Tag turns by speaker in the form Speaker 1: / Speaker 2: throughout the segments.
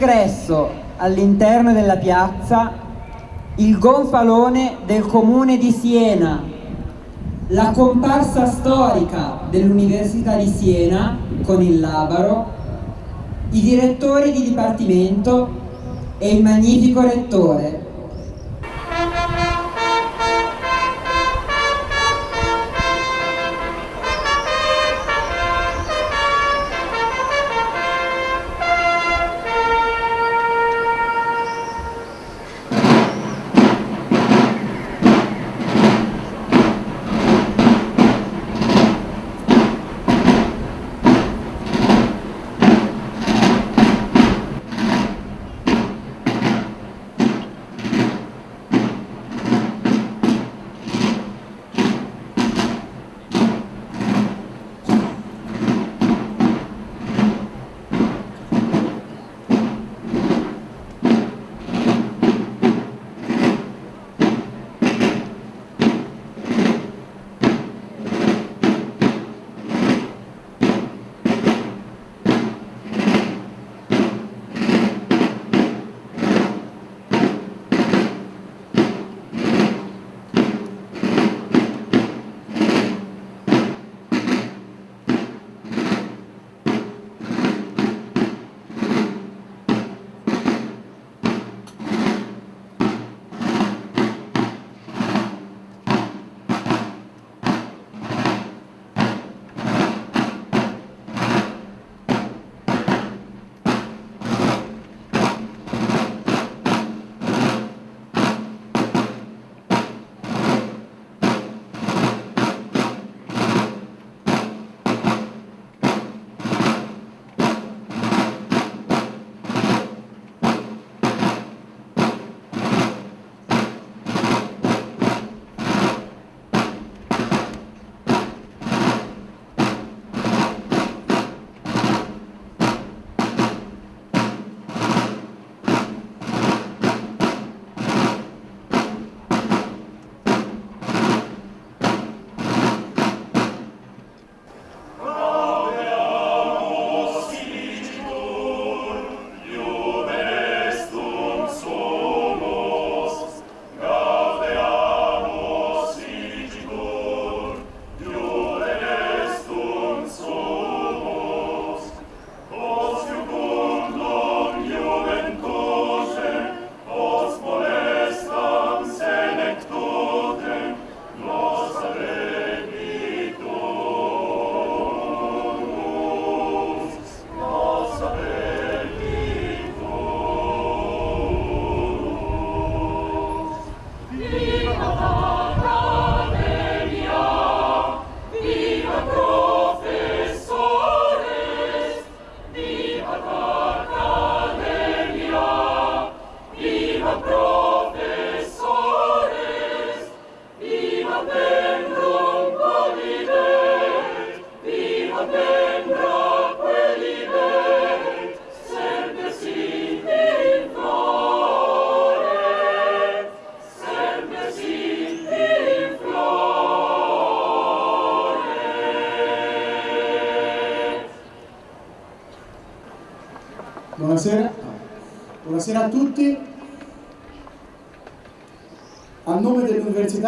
Speaker 1: ingresso all'interno della piazza il gonfalone del comune di Siena, la comparsa storica dell'Università di Siena con il Labaro, i direttori di dipartimento e il magnifico rettore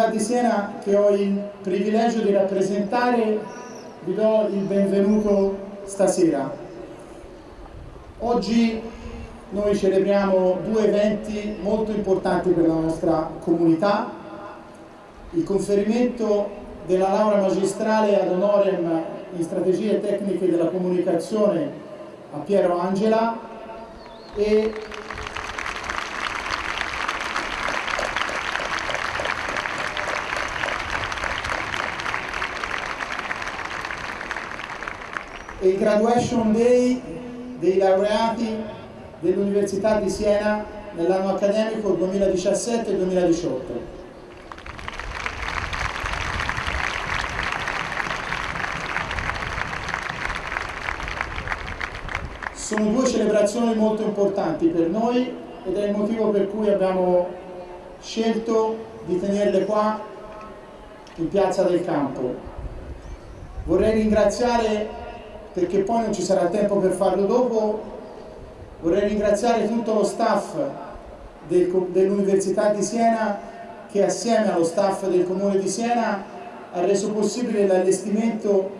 Speaker 2: dell'Università di Siena che ho il privilegio di rappresentare vi do il benvenuto stasera. Oggi noi celebriamo due eventi molto importanti per la nostra comunità, il conferimento della laurea magistrale ad honorem in strategie tecniche della comunicazione a Piero Angela e e il graduation day dei laureati dell'Università di Siena nell'anno accademico 2017-2018. Sono due celebrazioni molto importanti per noi ed è il motivo per cui abbiamo scelto di tenerle qua in Piazza del Campo. Vorrei ringraziare perché poi non ci sarà tempo per farlo dopo, vorrei ringraziare tutto lo staff del, dell'Università di Siena che assieme allo staff del Comune di Siena ha reso possibile l'allestimento,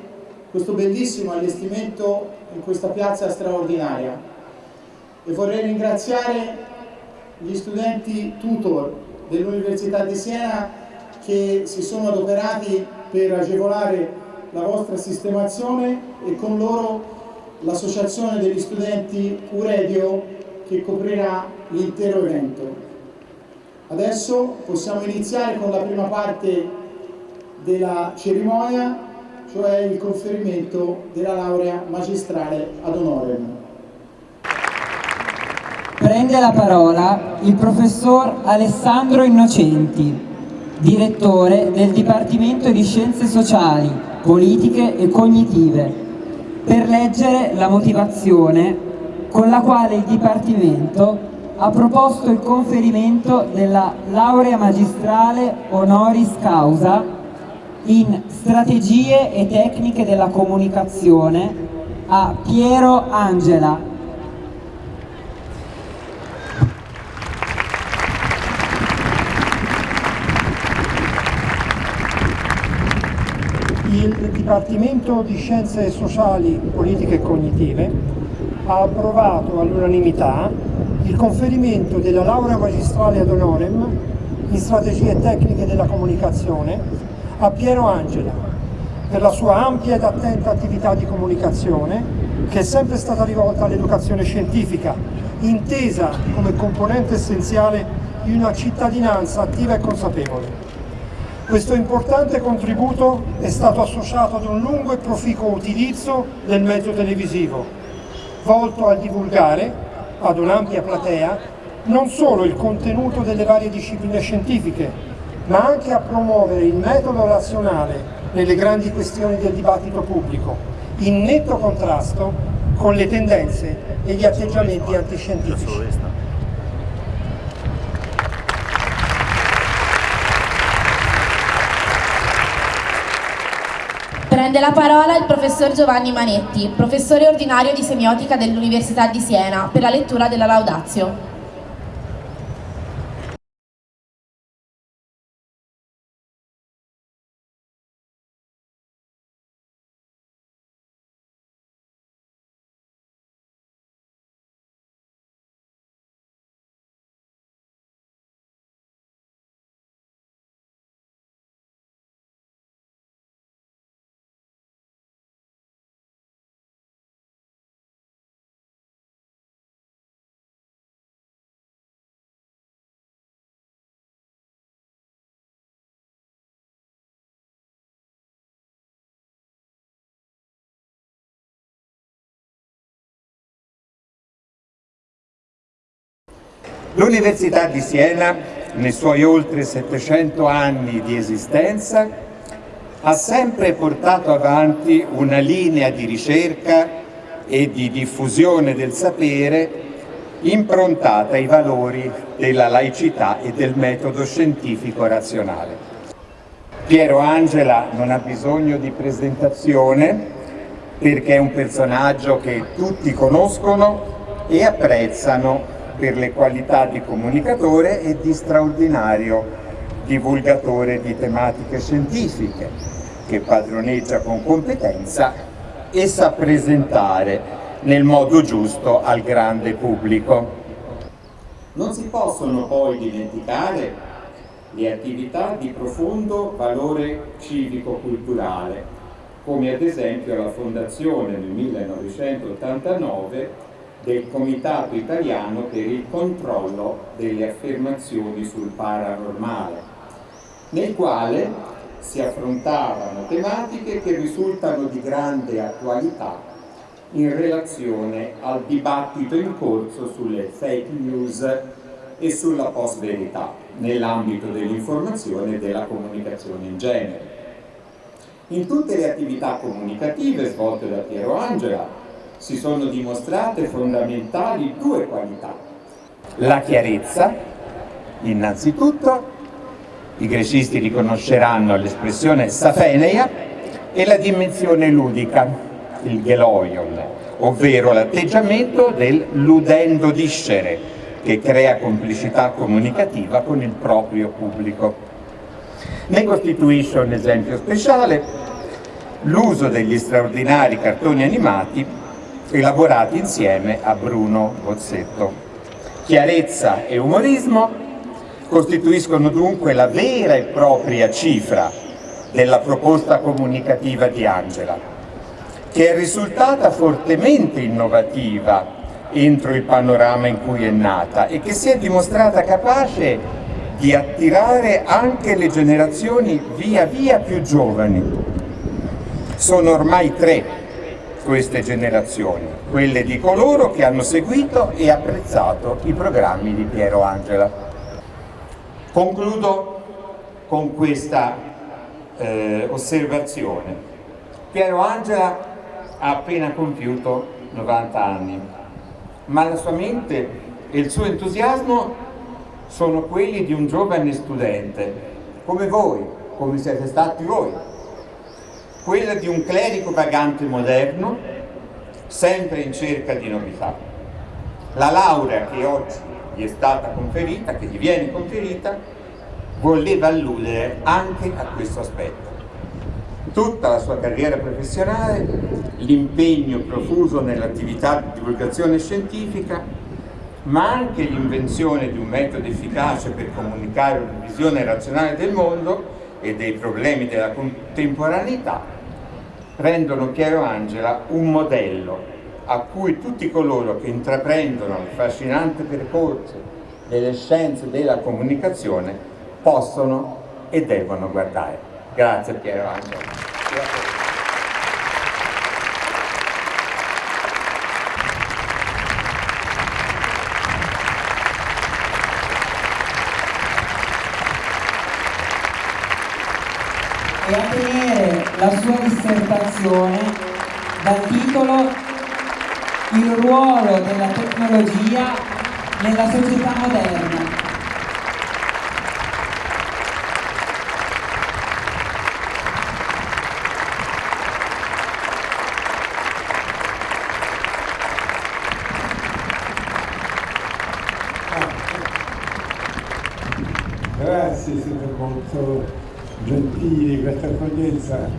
Speaker 2: questo bellissimo allestimento in questa piazza straordinaria. E vorrei ringraziare gli studenti tutor dell'Università di Siena che si sono adoperati per agevolare la vostra sistemazione e con loro l'associazione degli studenti Uredio che coprirà l'intero evento. Adesso possiamo iniziare con la prima parte della cerimonia, cioè il conferimento della laurea magistrale ad honorem.
Speaker 1: Prende la parola il professor Alessandro Innocenti, direttore del Dipartimento di Scienze Sociali politiche e cognitive per leggere la motivazione con la quale il Dipartimento ha proposto il conferimento della laurea magistrale honoris causa in strategie e tecniche della comunicazione a Piero Angela,
Speaker 3: il Dipartimento di Scienze Sociali, Politiche e Cognitive ha approvato all'unanimità il conferimento della laurea magistrale ad honorem in strategie tecniche della comunicazione a Piero Angela per la sua ampia ed attenta attività di comunicazione che è sempre stata rivolta all'educazione scientifica, intesa come componente essenziale di una cittadinanza attiva e consapevole. Questo importante contributo è stato associato ad un lungo e proficuo utilizzo del mezzo televisivo, volto a divulgare ad un'ampia platea non solo il contenuto delle varie discipline scientifiche, ma anche a promuovere il metodo razionale nelle grandi questioni del dibattito pubblico, in netto contrasto con le tendenze e gli atteggiamenti antiscientifici.
Speaker 4: Prende la parola il professor Giovanni Manetti, professore ordinario di semiotica dell'Università di Siena, per la lettura della Laudazio.
Speaker 5: L'Università di Siena, nei suoi oltre 700 anni di esistenza, ha sempre portato avanti una linea di ricerca e di diffusione del sapere improntata ai valori della laicità e del metodo scientifico razionale. Piero Angela non ha bisogno di presentazione perché è un personaggio che tutti conoscono e apprezzano per le qualità di comunicatore e di straordinario divulgatore di tematiche scientifiche, che padroneggia con competenza e sa presentare nel modo giusto al grande pubblico. Non si possono poi dimenticare le attività di profondo valore civico-culturale, come ad esempio la fondazione nel 1989 del Comitato Italiano per il controllo delle affermazioni sul paranormale, nel quale si affrontavano tematiche che risultano di grande attualità in relazione al dibattito in corso sulle fake news e sulla post-verità nell'ambito dell'informazione e della comunicazione in genere. In tutte le attività comunicative svolte da Piero Angela si sono dimostrate fondamentali due qualità. La chiarezza, innanzitutto, i grecisti riconosceranno l'espressione safeneia e la dimensione ludica, il geloion, ovvero l'atteggiamento del ludendo discere, che crea complicità comunicativa con il proprio pubblico. Ne costituisce un esempio speciale l'uso degli straordinari cartoni animati elaborati insieme a Bruno Bozzetto. Chiarezza e umorismo costituiscono dunque la vera e propria cifra della proposta comunicativa di Angela, che è risultata fortemente innovativa entro il panorama in cui è nata e che si è dimostrata capace di attirare anche le generazioni via via più giovani. Sono ormai tre queste generazioni, quelle di coloro che hanno seguito e apprezzato i programmi di Piero Angela. Concludo con questa eh, osservazione. Piero Angela ha appena compiuto 90 anni, ma la sua mente e il suo entusiasmo sono quelli di un giovane studente, come voi, come siete stati voi quella di un clerico vagante moderno, sempre in cerca di novità. La laurea che oggi gli è stata conferita, che gli viene conferita, voleva alludere anche a questo aspetto. Tutta la sua carriera professionale, l'impegno profuso nell'attività di divulgazione scientifica, ma anche l'invenzione di un metodo efficace per comunicare una visione razionale del mondo e dei problemi della contemporaneità rendono Piero Angela un modello a cui tutti coloro che intraprendono il fascinante percorso delle scienze della comunicazione possono e devono guardare. Grazie Piero Angela.
Speaker 1: A tenere la sua dissertazione dal titolo Il ruolo della tecnologia nella società moderna.
Speaker 6: Grazie, siete molto gentili, questa accoglienza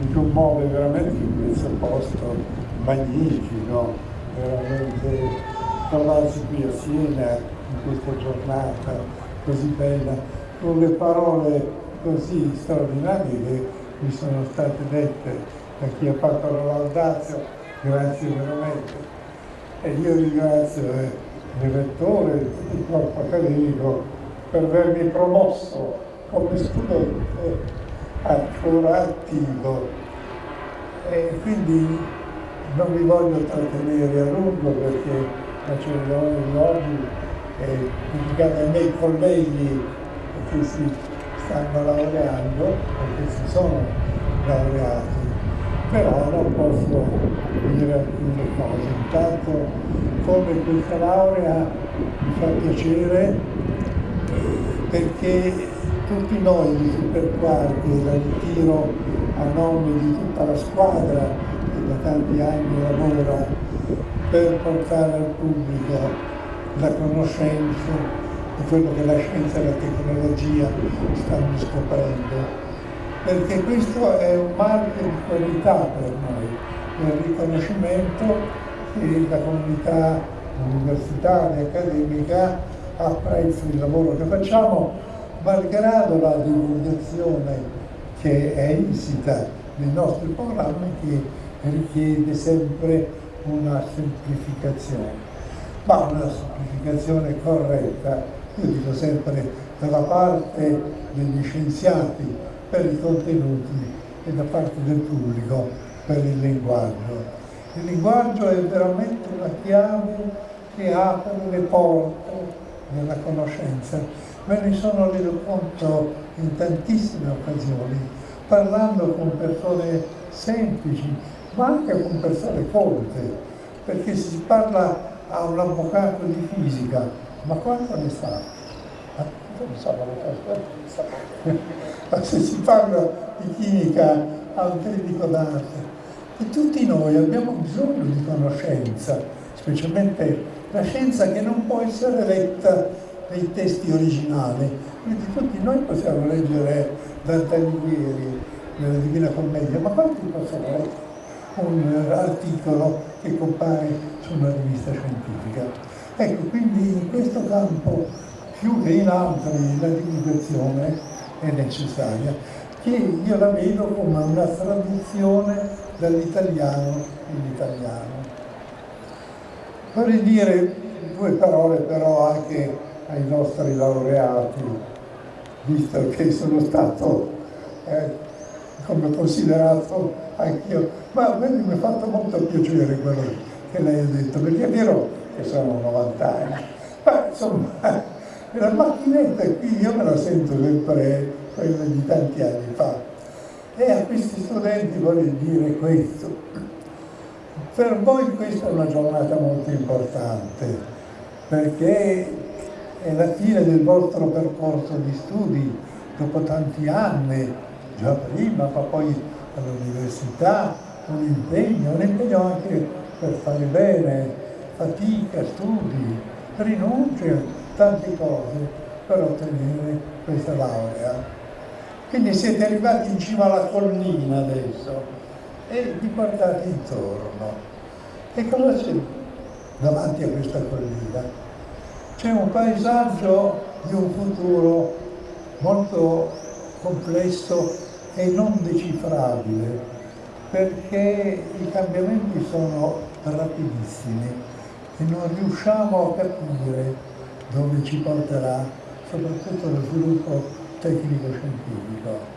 Speaker 6: mi commuove veramente in questo posto magnifico, veramente trovarsi qui a Siena in questa giornata così bella, con le parole così straordinarie che mi sono state dette da chi ha fatto la laudazio, grazie veramente. E io ringrazio eh, il rettore il corpo accademico per avermi promosso come studente ancora attivo. E quindi non vi voglio trattenere a lungo perché la cerimonia di oggi è dedicata ai miei colleghi che si stanno laureando o che si sono laureati. Però non posso dire alcune cose. Intanto come questa laurea mi fa piacere perché tutti noi di Super Quarti, la ritiro a nome di tutta la squadra tanti anni lavora per portare al pubblico la conoscenza di quello che la scienza e la tecnologia stanno scoprendo. Perché questo è un marchio di qualità per noi, il riconoscimento che la comunità universitaria, accademica apprezza il lavoro che facciamo, malgrado la divulgazione che è insita nei nostri programmi che richiede sempre una semplificazione, ma una semplificazione corretta, io dico sempre dalla parte degli scienziati per i contenuti e da parte del pubblico per il linguaggio. Il linguaggio è veramente una chiave che apre le porte della conoscenza. Me ne sono reso conto in tantissime occasioni, parlando con persone semplici, ma anche con persone colte, perché si parla a un avvocato di fisica, ma quanto ne sa? Ma se si parla di chimica a un tecnico d'arte, e tutti noi abbiamo bisogno di conoscenza, specialmente la scienza che non può essere letta nei testi originali. Quindi tutti noi possiamo leggere Dante Alighieri nella Divina Commedia, ma quanti possono leggere un articolo che compare su una rivista scientifica? Ecco, quindi in questo campo, più che in altri, la divulgazione è necessaria, che io la vedo come una traduzione dall'italiano in italiano. Vorrei dire due parole però anche ai nostri laureati, visto che sono stato eh, come considerato anch'io, ma a me mi ha fatto molto piacere quello che lei ha detto, perché è vero che sono 90 anni, ma insomma la macchinetta qui io me la sento sempre quella di tanti anni fa e a questi studenti voglio dire questo. Per voi questa è una giornata molto importante, perché è la fine del vostro percorso di studi, dopo tanti anni, già prima, ma poi all'università, un impegno, un impegno anche per fare bene, fatica, studi, rinunce, tante cose per ottenere questa laurea. Quindi siete arrivati in cima alla collina adesso e vi guardate intorno. E cosa c'è davanti a questa collina? C'è un paesaggio di un futuro molto complesso e non decifrabile, perché i cambiamenti sono rapidissimi e non riusciamo a capire dove ci porterà soprattutto lo sviluppo tecnico-scientifico.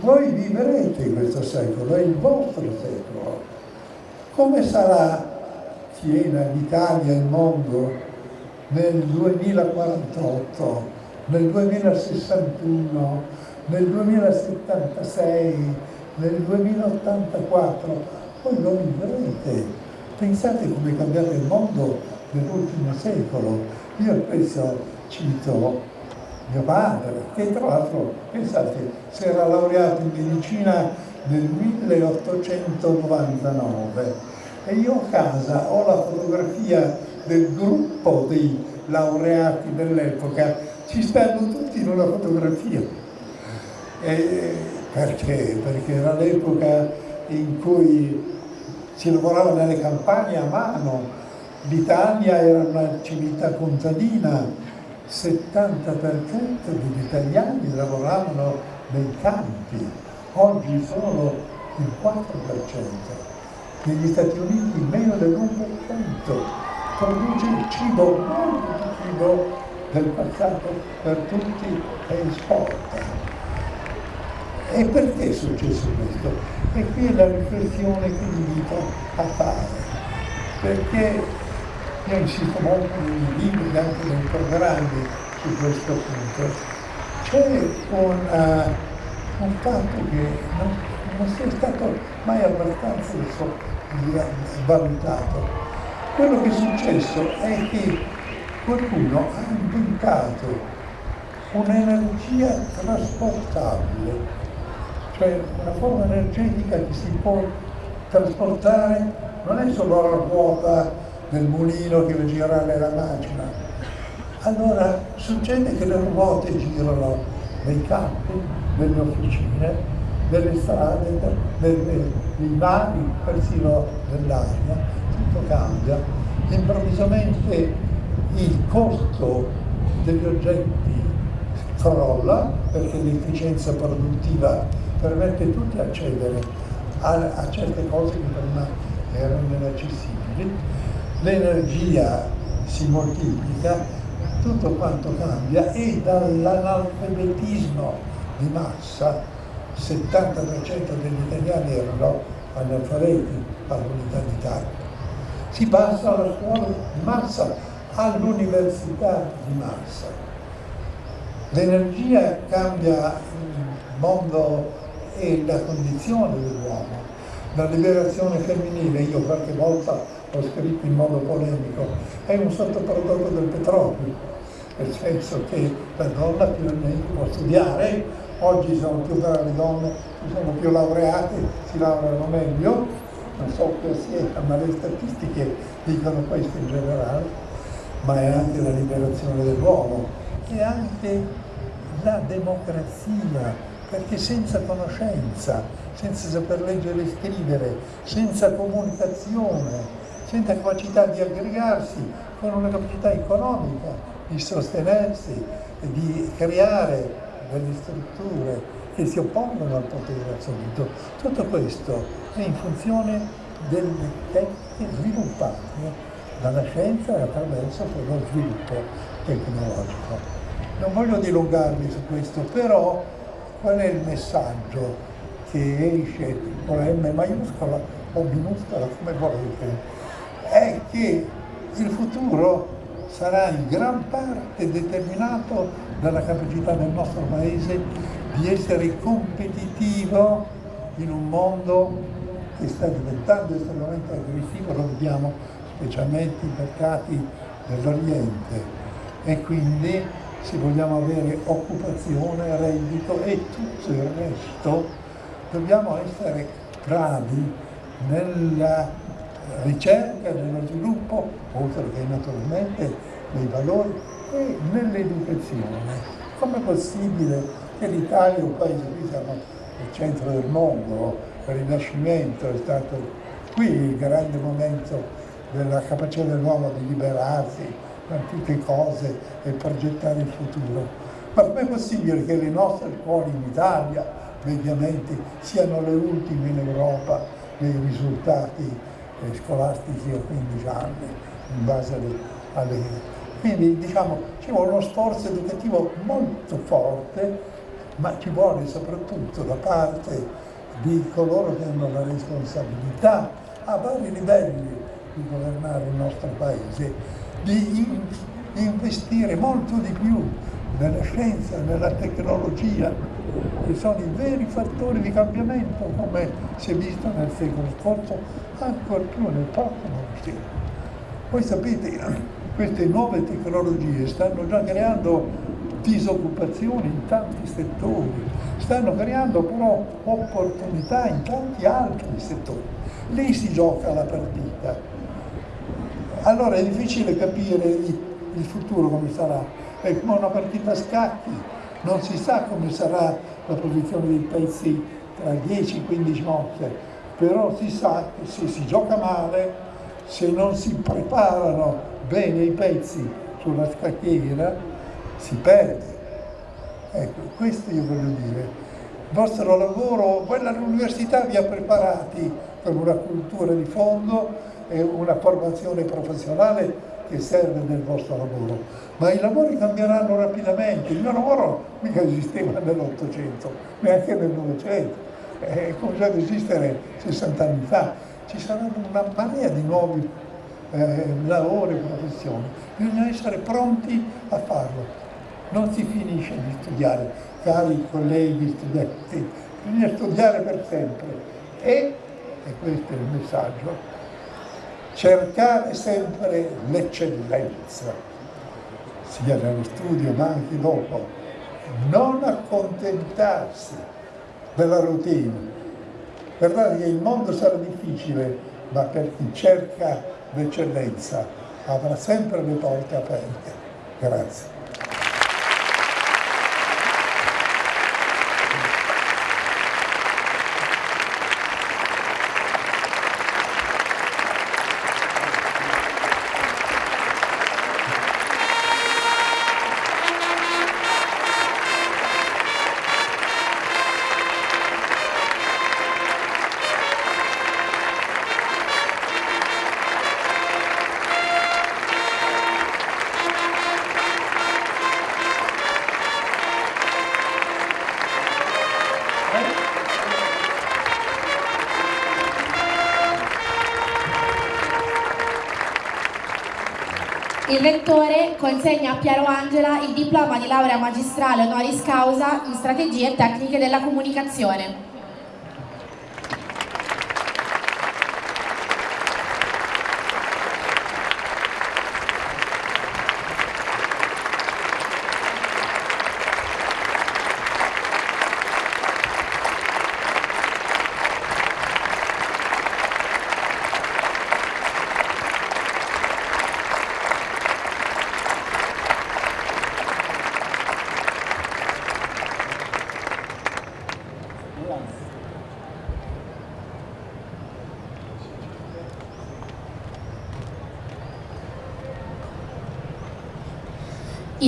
Speaker 6: Voi vivrete questo secolo, è il vostro secolo. Come sarà Siena, l'Italia, il mondo nel 2048, nel 2061, nel 2076, nel 2084? Voi lo vivrete. Pensate come è cambiato il mondo nell'ultimo secolo. Io spesso cito mio padre, che tra l'altro, pensate, si era laureato in medicina nel 1899 e io a casa ho la fotografia del gruppo dei laureati dell'epoca, ci stanno tutti in una fotografia. E perché? Perché era l'epoca in cui si lavorava nelle campagne a mano, l'Italia era una civiltà contadina, 70% degli italiani lavoravano nei campi, oggi solo il 4%, negli Stati Uniti meno dell'1%, produce il cibo, molto di cibo del passato per tutti e esporta. E perché è successo questo? E qui è la riflessione che vi invito a fare, perché io insisto molto nei libri e anche nei programmi su questo punto. C'è un, uh, un, fatto che non, non sia stato mai abbastanza valutato. Quello che è successo è che qualcuno ha inventato un'energia trasportabile, cioè una forma energetica che si può trasportare non è solo la ruota del mulino che va girare la macchina. Allora succede che le ruote girano nei campi, nelle officine, nelle strade, nei mari, persino nell'aria, tutto cambia. Improvvisamente il costo degli oggetti crolla perché l'efficienza produttiva permette tutti di accedere a, a certe cose che prima erano inaccessibili. L'energia si moltiplica, tutto quanto cambia e dall'analfabetismo di massa, 70% degli italiani erano analfabeti all'unità d'Italia. Si passa alla scuola di massa, all'università di massa. L'energia cambia il mondo e la condizione dell'uomo. La liberazione femminile, io qualche volta ho scritto in modo polemico, è un sottoprodotto del petrolio, nel senso che la donna finalmente può studiare, oggi sono più brave donne, sono più laureate, si laureano meglio, non so che sia, ma le statistiche dicono questo in generale, ma è anche la liberazione dell'uomo e anche la democrazia, perché senza conoscenza, senza saper leggere e scrivere, senza comunicazione, senza capacità di aggregarsi, con una capacità economica di sostenersi, di creare delle strutture che si oppongono al potere assoluto. Tutto questo è in funzione delle tecniche sviluppate dalla scienza e attraverso lo sviluppo tecnologico. Non voglio dilungarmi su questo, però qual è il messaggio che esce con la M maiuscola o minuscola, come volete? È che il futuro sarà in gran parte determinato dalla capacità del nostro Paese di essere competitivo in un mondo che sta diventando estremamente aggressivo, lo vediamo specialmente i mercati dell'Oriente e quindi se vogliamo avere occupazione, reddito e tutto il resto, dobbiamo essere bravi nella ricerca, nello sviluppo, oltre che naturalmente nei valori e nell'educazione. Com'è possibile che l'Italia, un paese qui siamo nel centro del mondo, il Rinascimento è stato qui il grande momento della capacità dell'uomo di liberarsi, tutte cose e progettare il futuro. Ma com'è possibile che le nostre scuole in Italia, mediamente, siano le ultime in Europa nei risultati eh, scolastici a 15 anni, in base alle... Quindi diciamo ci vuole uno sforzo educativo molto forte, ma ci vuole soprattutto da parte di coloro che hanno la responsabilità a vari livelli di governare il nostro Paese, di investire molto di più nella scienza, nella tecnologia, che sono i veri fattori di cambiamento, come si è visto nel secolo scorso, ancora più nel prossimo secolo. Voi sapete, queste nuove tecnologie stanno già creando disoccupazione in tanti settori, stanno creando però opportunità in tanti altri settori. Lì si gioca la partita allora è difficile capire il, futuro come sarà, è come una partita a scacchi, non si sa come sarà la posizione dei pezzi tra 10-15 mosse, però si sa che se si gioca male, se non si preparano bene i pezzi sulla scacchiera, si perde. Ecco, questo io voglio dire. Il vostro lavoro, quella all'università vi ha preparati per una cultura di fondo, e una formazione professionale che serve nel vostro lavoro, ma i lavori cambieranno rapidamente, il mio lavoro mica esisteva nell'Ottocento, neanche nel Novecento, è cominciato ad esistere 60 anni fa, ci saranno una marea di nuovi eh, lavori e professioni, bisogna essere pronti a farlo, non si finisce di studiare, cari colleghi studenti, bisogna studiare per sempre e, e questo è il messaggio, cercare sempre l'eccellenza, sia nello studio ma anche dopo, non accontentarsi della routine. Guardate che il mondo sarà difficile, ma per chi cerca l'eccellenza avrà sempre le porte aperte. Grazie.
Speaker 4: Rettore consegna a Piero Angela il diploma di laurea magistrale honoris causa in strategie e tecniche della comunicazione.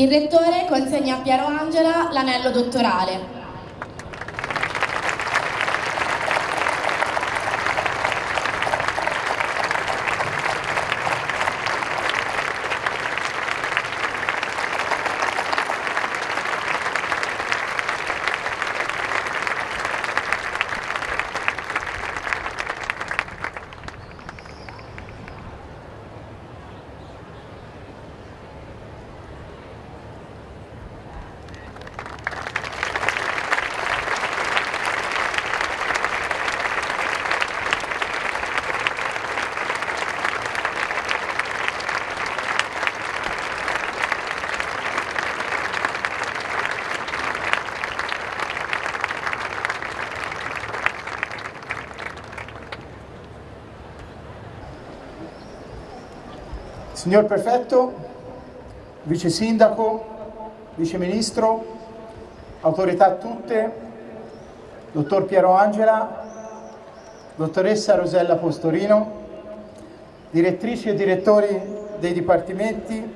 Speaker 4: Il Rettore consegna a Piero Angela l'anello dottorale.
Speaker 2: Signor Prefetto, Vice Sindaco, Vice Ministro, autorità tutte, Dottor Piero Angela, Dottoressa Rosella Postorino, direttrici e direttori dei dipartimenti,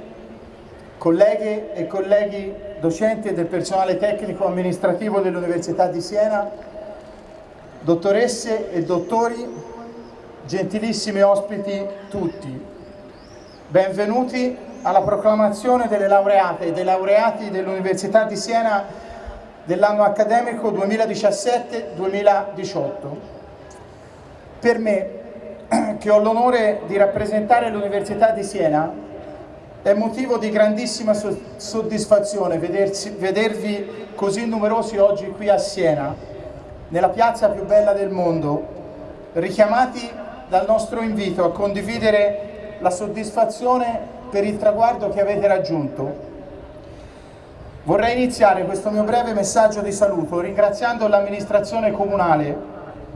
Speaker 2: colleghe e colleghi docenti del personale tecnico amministrativo dell'Università di Siena, dottoresse e dottori, gentilissimi ospiti tutti. Benvenuti alla proclamazione delle laureate e dei laureati dell'Università di Siena dell'anno accademico 2017-2018. Per me, che ho l'onore di rappresentare l'Università di Siena, è motivo di grandissima soddisfazione vedersi, vedervi così numerosi oggi qui a Siena, nella piazza più bella del mondo, richiamati dal nostro invito a condividere la soddisfazione per il traguardo che avete raggiunto. Vorrei iniziare questo mio breve messaggio di saluto ringraziando l'amministrazione comunale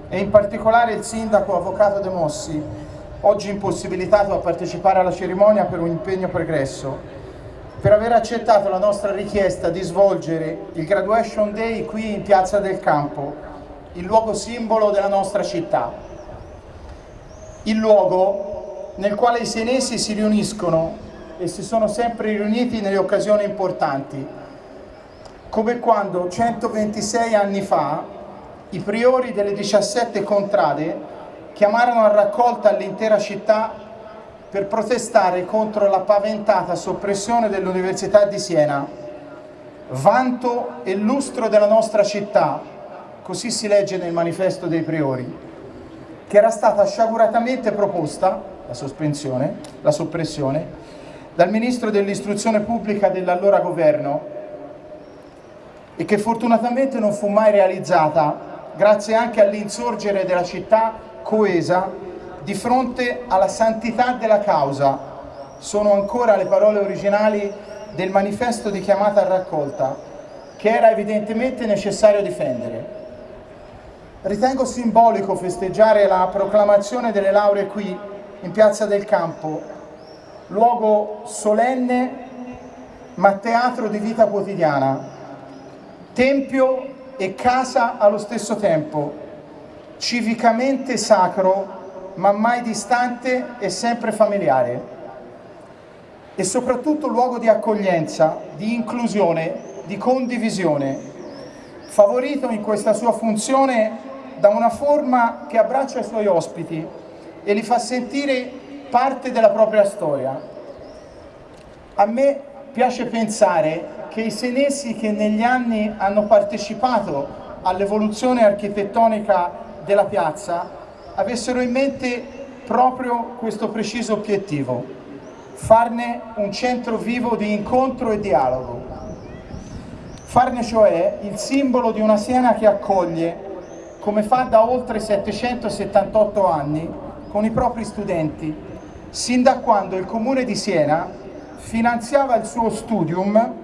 Speaker 2: e in particolare il sindaco Avvocato De Mossi, oggi impossibilitato a partecipare alla cerimonia per un impegno pregresso, per aver accettato la nostra richiesta di svolgere il Graduation Day qui in Piazza del Campo, il luogo simbolo della nostra città. Il luogo nel quale i senesi si riuniscono e si sono sempre riuniti nelle occasioni importanti, come quando 126 anni fa i priori delle 17 contrade chiamarono a raccolta l'intera città per protestare contro la paventata soppressione dell'Università di Siena, vanto e lustro della nostra città, così si legge nel manifesto dei priori, che era stata sciaguratamente proposta la sospensione, la soppressione, dal Ministro dell'Istruzione Pubblica dell'allora governo e che fortunatamente non fu mai realizzata grazie anche all'insorgere della città coesa di fronte alla santità della causa. Sono ancora le parole originali del manifesto di chiamata a raccolta che era evidentemente necessario difendere. Ritengo simbolico festeggiare la proclamazione delle lauree qui, in Piazza del Campo, luogo solenne ma teatro di vita quotidiana, tempio e casa allo stesso tempo, civicamente sacro ma mai distante e sempre familiare. E soprattutto luogo di accoglienza, di inclusione, di condivisione, favorito in questa sua funzione da una forma che abbraccia i suoi ospiti e li fa sentire parte della propria storia. A me piace pensare che i senesi che negli anni hanno partecipato all'evoluzione architettonica della piazza avessero in mente proprio questo preciso obiettivo, farne un centro vivo di incontro e dialogo, farne cioè il simbolo di una Siena che accoglie, come fa da oltre 778 anni, con i propri studenti, sin da quando il Comune di Siena finanziava il suo studium,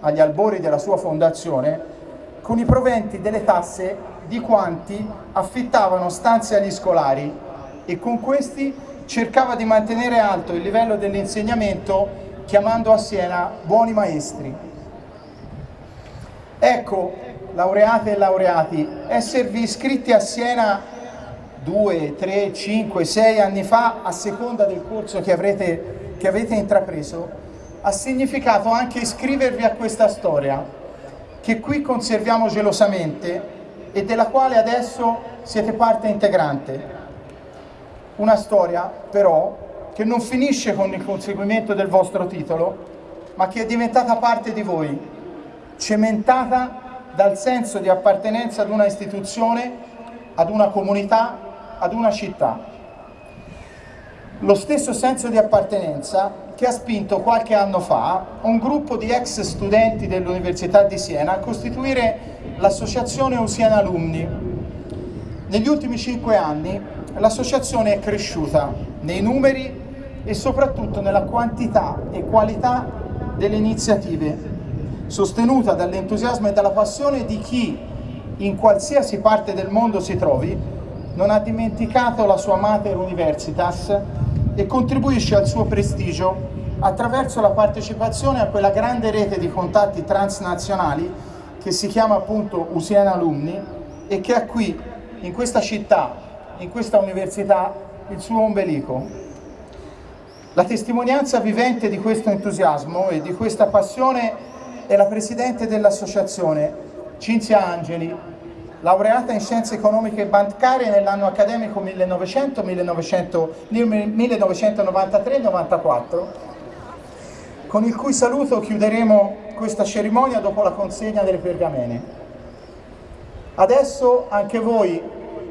Speaker 2: agli albori della sua fondazione, con i proventi delle tasse di quanti affittavano stanze agli scolari e con questi cercava di mantenere alto il livello dell'insegnamento chiamando a Siena buoni maestri. Ecco, laureate e laureati, esservi iscritti a Siena due, tre, cinque, sei anni fa, a seconda del corso che avrete, che avete intrapreso, ha significato anche iscrivervi a questa storia, che qui conserviamo gelosamente e della quale adesso siete parte integrante. Una storia, però, che non finisce con il conseguimento del vostro titolo, ma che è diventata parte di voi, cementata dal senso di appartenenza ad una istituzione, ad una comunità, ad una città. Lo stesso senso di appartenenza che ha spinto qualche anno fa un gruppo di ex studenti dell'Università di Siena a costituire l'associazione Usiana Alumni. Negli ultimi cinque anni l'associazione è cresciuta nei numeri e soprattutto nella quantità e qualità delle iniziative, sostenuta dall'entusiasmo e dalla passione di chi in qualsiasi parte del mondo si trovi non ha dimenticato la sua Mater Universitas e contribuisce al suo prestigio attraverso la partecipazione a quella grande rete di contatti transnazionali che si chiama appunto Usiana Alumni e che ha qui, in questa città, in questa università, il suo ombelico. La testimonianza vivente di questo entusiasmo e di questa passione è la Presidente dell'Associazione, Cinzia Angeli, laureata in Scienze Economiche e Bancarie nell'anno accademico 1993-94 con il cui saluto chiuderemo questa cerimonia dopo la consegna delle pergamene. Adesso anche voi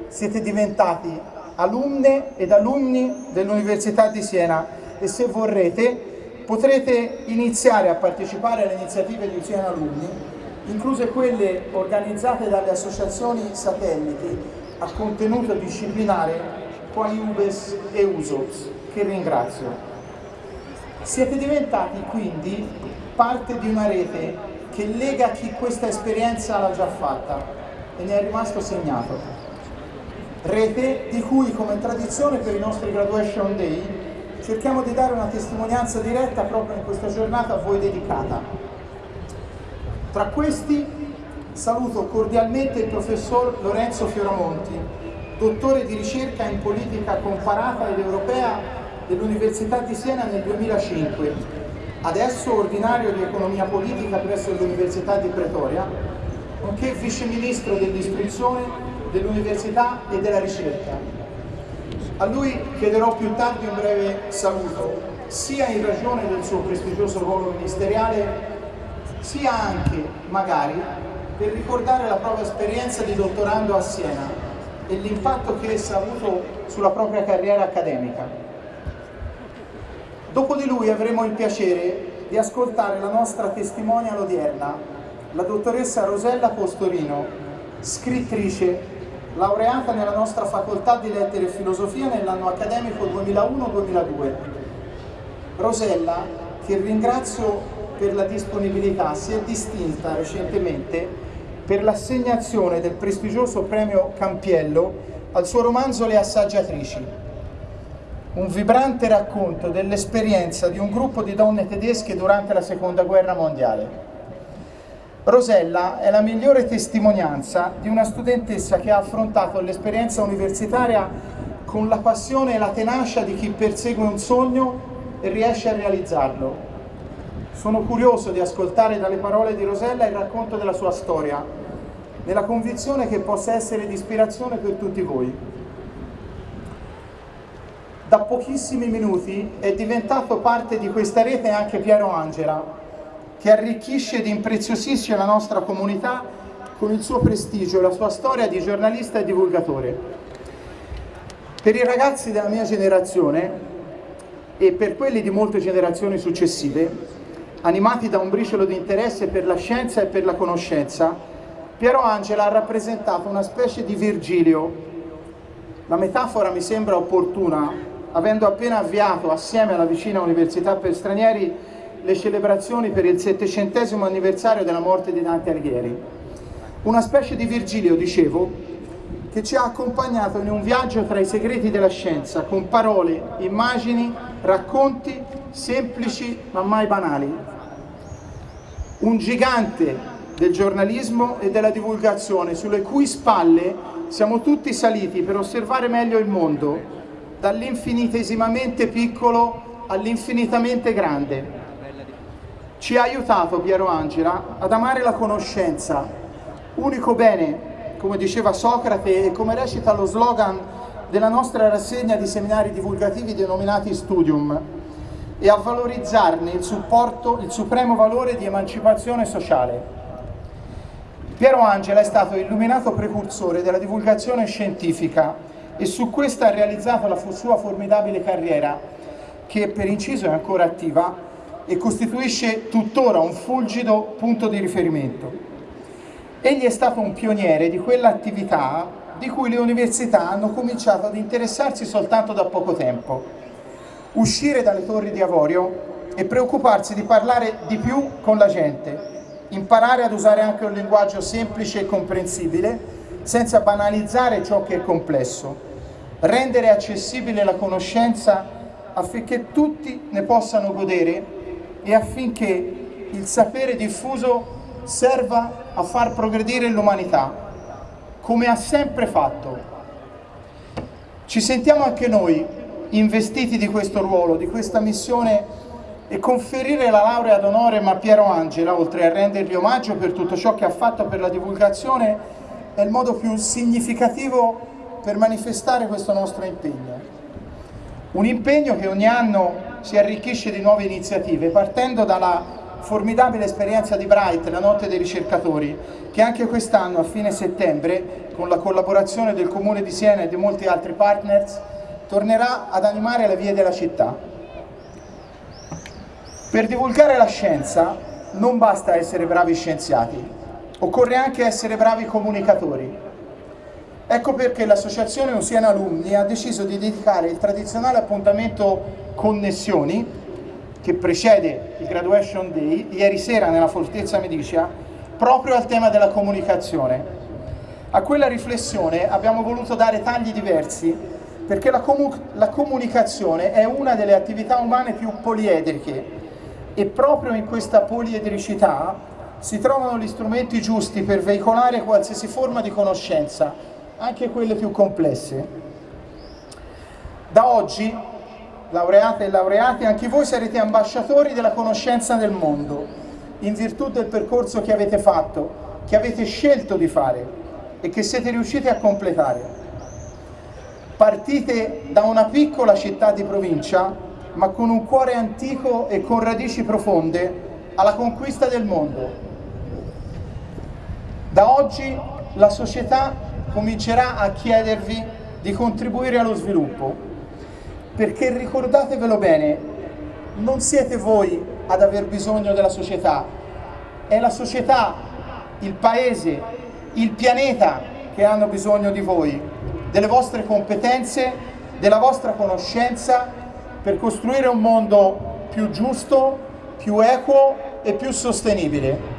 Speaker 2: siete diventati alunne ed alunni dell'Università di Siena e se vorrete potrete iniziare a partecipare alle iniziative di Siena Alunni, incluse quelle organizzate dalle associazioni satelliti a contenuto disciplinare quali UBES e USOPS, che ringrazio. Siete diventati quindi parte di una rete che lega chi questa esperienza l'ha già fatta e ne è rimasto segnato. Rete di cui come tradizione per i nostri Graduation Day cerchiamo di dare una testimonianza diretta proprio in questa giornata a voi dedicata. Tra questi saluto cordialmente il professor Lorenzo Fioramonti, dottore di ricerca in politica comparata ed europea dell'Università di Siena nel 2005, adesso ordinario di economia politica presso l'Università di Pretoria, nonché vice ministro dell'istruzione, dell'università e della ricerca. A lui chiederò più tardi un breve saluto, sia in ragione del suo prestigioso ruolo ministeriale, sia anche, magari, per ricordare la propria esperienza di dottorando a Siena e l'impatto che essa ha avuto sulla propria carriera accademica. Dopo di lui avremo il piacere di ascoltare la nostra testimonial odierna, la dottoressa Rosella Postorino, scrittrice, laureata nella nostra facoltà di lettere e filosofia nell'anno accademico 2001-2002. Rosella, che ringrazio per la disponibilità, si è distinta recentemente per l'assegnazione del prestigioso premio Campiello al suo romanzo Le assaggiatrici, un vibrante racconto dell'esperienza di un gruppo di donne tedesche durante la seconda guerra mondiale. Rosella è la migliore testimonianza di una studentessa che ha affrontato l'esperienza universitaria con la passione e la tenacia di chi persegue un sogno e riesce a realizzarlo. Sono curioso di ascoltare dalle parole di Rosella il racconto della sua storia, nella convinzione che possa essere di ispirazione per tutti voi. Da pochissimi minuti è diventato parte di questa rete anche Piero Angela, che arricchisce ed impreziosisce la nostra comunità con il suo prestigio e la sua storia di giornalista e divulgatore. Per i ragazzi della mia generazione e per quelli di molte generazioni successive, animati da un briciolo di interesse per la scienza e per la conoscenza, Piero Angela ha rappresentato una specie di Virgilio. La metafora mi sembra opportuna, avendo appena avviato assieme alla vicina Università per Stranieri le celebrazioni per il settecentesimo anniversario della morte di Dante Alighieri. Una specie di Virgilio, dicevo, che ci ha accompagnato in un viaggio tra i segreti della scienza, con parole, immagini, racconti semplici ma mai banali. Un gigante del giornalismo e della divulgazione, sulle cui spalle siamo tutti saliti per osservare meglio il mondo, dall'infinitesimamente piccolo all'infinitamente grande. Ci ha aiutato Piero Angela ad amare la conoscenza, unico bene, come diceva Socrate e come recita lo slogan della nostra rassegna di seminari divulgativi denominati Studium, e a valorizzarne il supporto, il supremo valore di emancipazione sociale. Piero Angela è stato illuminato precursore della divulgazione scientifica e su questa ha realizzato la sua formidabile carriera, che per inciso è ancora attiva, e costituisce tuttora un fulgido punto di riferimento. Egli è stato un pioniere di quell'attività di cui le università hanno cominciato ad interessarsi soltanto da poco tempo. Uscire dalle torri di avorio e preoccuparsi di parlare di più con la gente, imparare ad usare anche un linguaggio semplice e comprensibile senza banalizzare ciò che è complesso, rendere accessibile la conoscenza affinché tutti ne possano godere e affinché il sapere diffuso serva a far progredire l'umanità, come ha sempre fatto. Ci sentiamo anche noi investiti di questo ruolo, di questa missione e conferire la laurea d'onore a Piero Angela, oltre a rendergli omaggio per tutto ciò che ha fatto per la divulgazione, è il modo più significativo per manifestare questo nostro impegno. Un impegno che ogni anno si arricchisce di nuove iniziative partendo dalla formidabile esperienza di Bright, la notte dei ricercatori, che anche quest'anno a fine settembre, con la collaborazione del Comune di Siena e di molti altri partners, tornerà ad animare le vie della città. Per divulgare la scienza non basta essere bravi scienziati, occorre anche essere bravi comunicatori. Ecco perché l'associazione Usiena Alumni ha deciso di dedicare il tradizionale appuntamento Connessioni, che precede il Graduation Day, ieri sera nella Fortezza Medicia, proprio al tema della comunicazione. A quella riflessione abbiamo voluto dare tagli diversi perché la, comu la comunicazione è una delle attività umane più poliedriche e proprio in questa poliedricità si trovano gli strumenti giusti per veicolare qualsiasi forma di conoscenza, anche quelle più complesse. Da oggi laureate e laureati, anche voi sarete ambasciatori della conoscenza del mondo, in virtù del percorso che avete fatto, che avete scelto di fare e che siete riusciti a completare. Partite da una piccola città di provincia, ma con un cuore antico e con radici profonde, alla conquista del mondo. Da oggi la società comincerà a chiedervi di contribuire allo sviluppo, perché ricordatevelo bene, non siete voi ad aver bisogno della società, è la società, il paese, il pianeta che hanno bisogno di voi, delle vostre competenze, della vostra conoscenza per costruire un mondo più giusto, più equo e più sostenibile.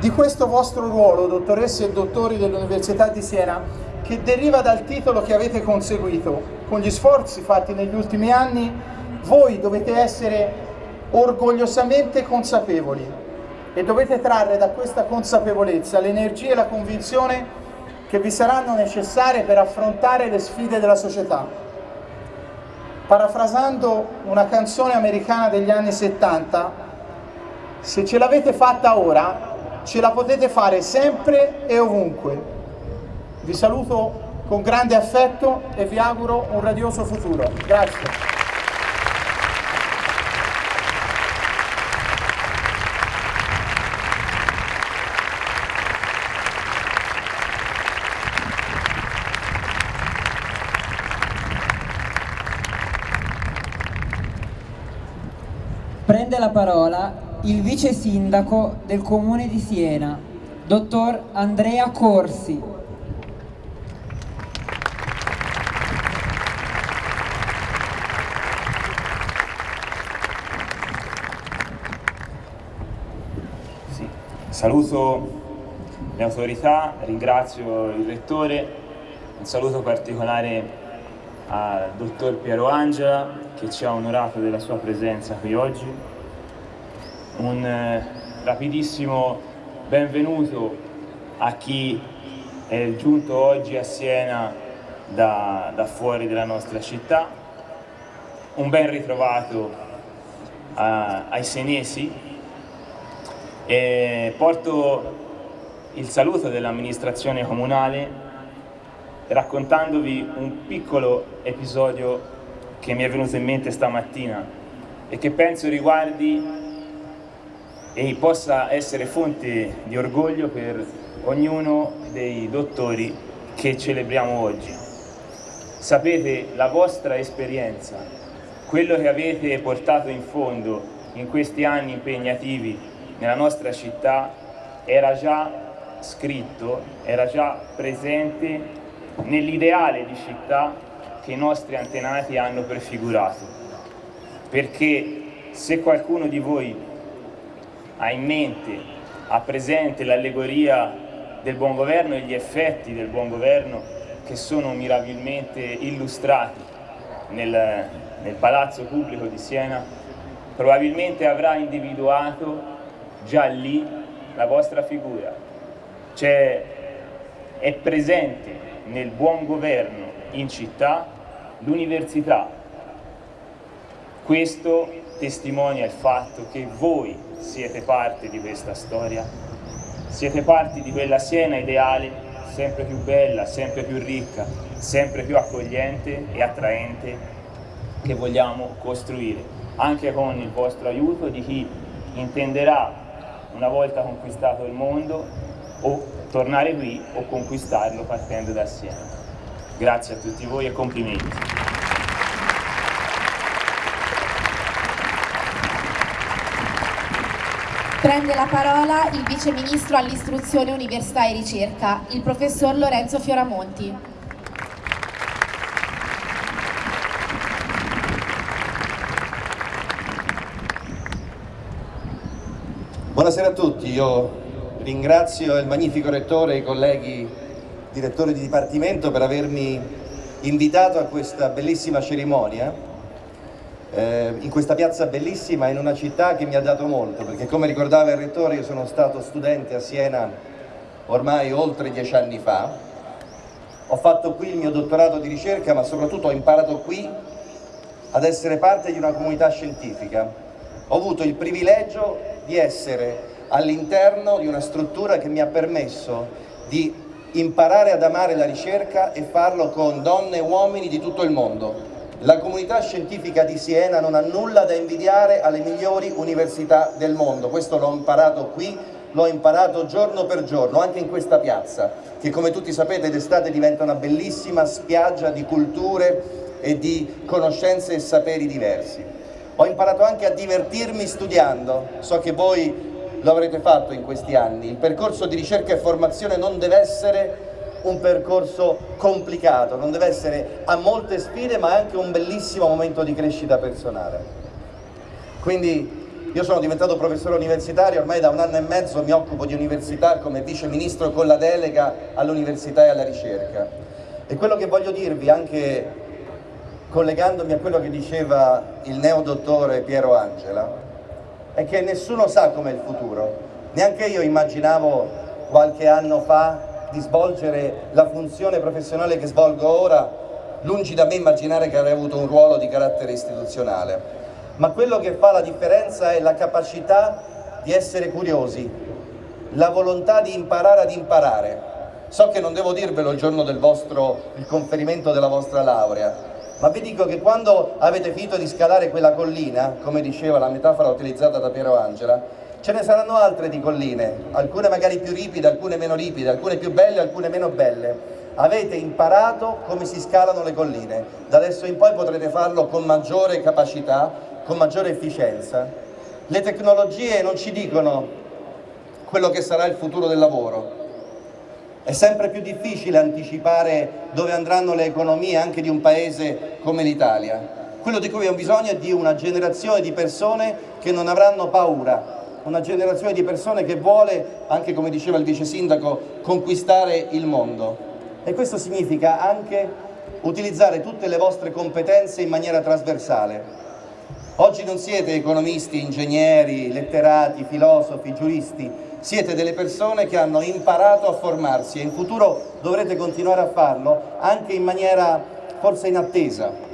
Speaker 2: di questo vostro ruolo, dottoresse e dottori dell'Università di Siena, che deriva dal titolo che avete conseguito. Con gli sforzi fatti negli ultimi anni, voi dovete essere orgogliosamente consapevoli e dovete trarre da questa consapevolezza l'energia e la convinzione che vi saranno necessarie per affrontare le sfide della società. Parafrasando una canzone americana degli anni 70, se ce l'avete fatta ora, ce la potete fare sempre e ovunque. Vi saluto con grande affetto e vi auguro un radioso futuro. Grazie.
Speaker 1: Prende la parola il vice sindaco del comune di Siena, dottor Andrea Corsi.
Speaker 7: Sì. Saluto le autorità, ringrazio il rettore, un saluto particolare al dottor Piero Angela che ci ha onorato della sua presenza qui oggi, un eh, rapidissimo benvenuto a chi è giunto oggi a Siena da, da fuori della nostra città, un ben ritrovato a, ai senesi. E porto il saluto dell'amministrazione comunale raccontandovi un piccolo episodio che mi è venuto in mente stamattina e che penso riguardi e possa essere fonte di orgoglio per ognuno dei dottori che celebriamo oggi. Sapete, la vostra esperienza, quello che avete portato in fondo in questi anni impegnativi nella nostra città era già scritto, era già presente nell'ideale di città che i nostri antenati hanno prefigurato. Perché se qualcuno di voi ha in mente, ha presente l'allegoria del buon governo e gli effetti del buon governo che sono mirabilmente illustrati nel, nel palazzo pubblico di Siena, probabilmente avrà individuato già lì la vostra figura. Cioè, è presente nel buon governo in città l'università. Questo testimonia il fatto che voi siete parte di questa storia, siete parte di quella Siena ideale, sempre più bella, sempre più ricca, sempre più accogliente e attraente che vogliamo costruire, anche con il vostro aiuto di chi intenderà, una volta conquistato il mondo, o tornare qui o conquistarlo partendo da Siena. Grazie a tutti voi e complimenti.
Speaker 4: Prende la parola il Vice Ministro all'Istruzione, Università e Ricerca, il Professor Lorenzo Fioramonti.
Speaker 8: Buonasera a tutti, io ringrazio il magnifico Rettore e i colleghi direttore di dipartimento per avermi invitato a questa bellissima cerimonia eh, in questa piazza bellissima in una città che mi ha dato molto perché come ricordava il rettore io sono stato studente a Siena ormai oltre dieci anni fa ho fatto qui il mio dottorato di ricerca ma soprattutto ho imparato qui ad essere parte di una comunità scientifica ho avuto il privilegio di essere all'interno di una struttura che mi ha permesso di imparare ad amare la ricerca e farlo con donne e uomini di tutto il mondo. La comunità scientifica di Siena non ha nulla da invidiare alle migliori università del mondo, questo l'ho imparato qui, l'ho imparato giorno per giorno, anche in questa piazza, che come tutti sapete d'estate diventa una bellissima spiaggia di culture e di conoscenze e saperi diversi. Ho imparato anche a divertirmi studiando, so che voi lo avrete fatto in questi anni. Il percorso di ricerca e formazione non deve essere un percorso complicato, non deve essere a molte sfide ma anche un bellissimo momento di crescita personale. Quindi io sono diventato professore universitario, ormai da un anno e mezzo mi occupo di università come vice ministro con la delega all'università e alla ricerca. E quello che voglio dirvi, anche collegandomi a quello che diceva il neodottore Piero Angela, è che nessuno sa com'è il futuro. Neanche io immaginavo qualche anno fa di svolgere la funzione professionale che svolgo ora, lungi da me immaginare che avrei avuto un ruolo di carattere istituzionale ma quello che fa la differenza è la capacità di essere curiosi, la volontà di imparare ad imparare. So che non devo dirvelo il giorno del vostro, il conferimento della vostra laurea, ma vi dico che quando avete finito di scalare quella collina, come diceva la metafora utilizzata da Piero Angela, ce ne saranno altre di colline, alcune magari più ripide, alcune meno ripide, alcune più belle, alcune meno belle. Avete imparato come si scalano le colline, da adesso in poi potrete farlo con maggiore capacità, con maggiore efficienza. Le tecnologie non ci dicono quello che sarà il futuro del lavoro. È sempre più difficile anticipare dove andranno le economie anche di un paese come l'Italia. Quello di cui abbiamo bisogno è di una generazione di persone che non avranno paura, una generazione di persone che vuole, anche come diceva il vice sindaco, conquistare il mondo. E questo significa anche utilizzare tutte le vostre competenze in maniera trasversale, Oggi non siete economisti, ingegneri, letterati, filosofi, giuristi, siete delle persone che hanno imparato a formarsi e in futuro dovrete continuare a farlo anche in maniera forse inattesa.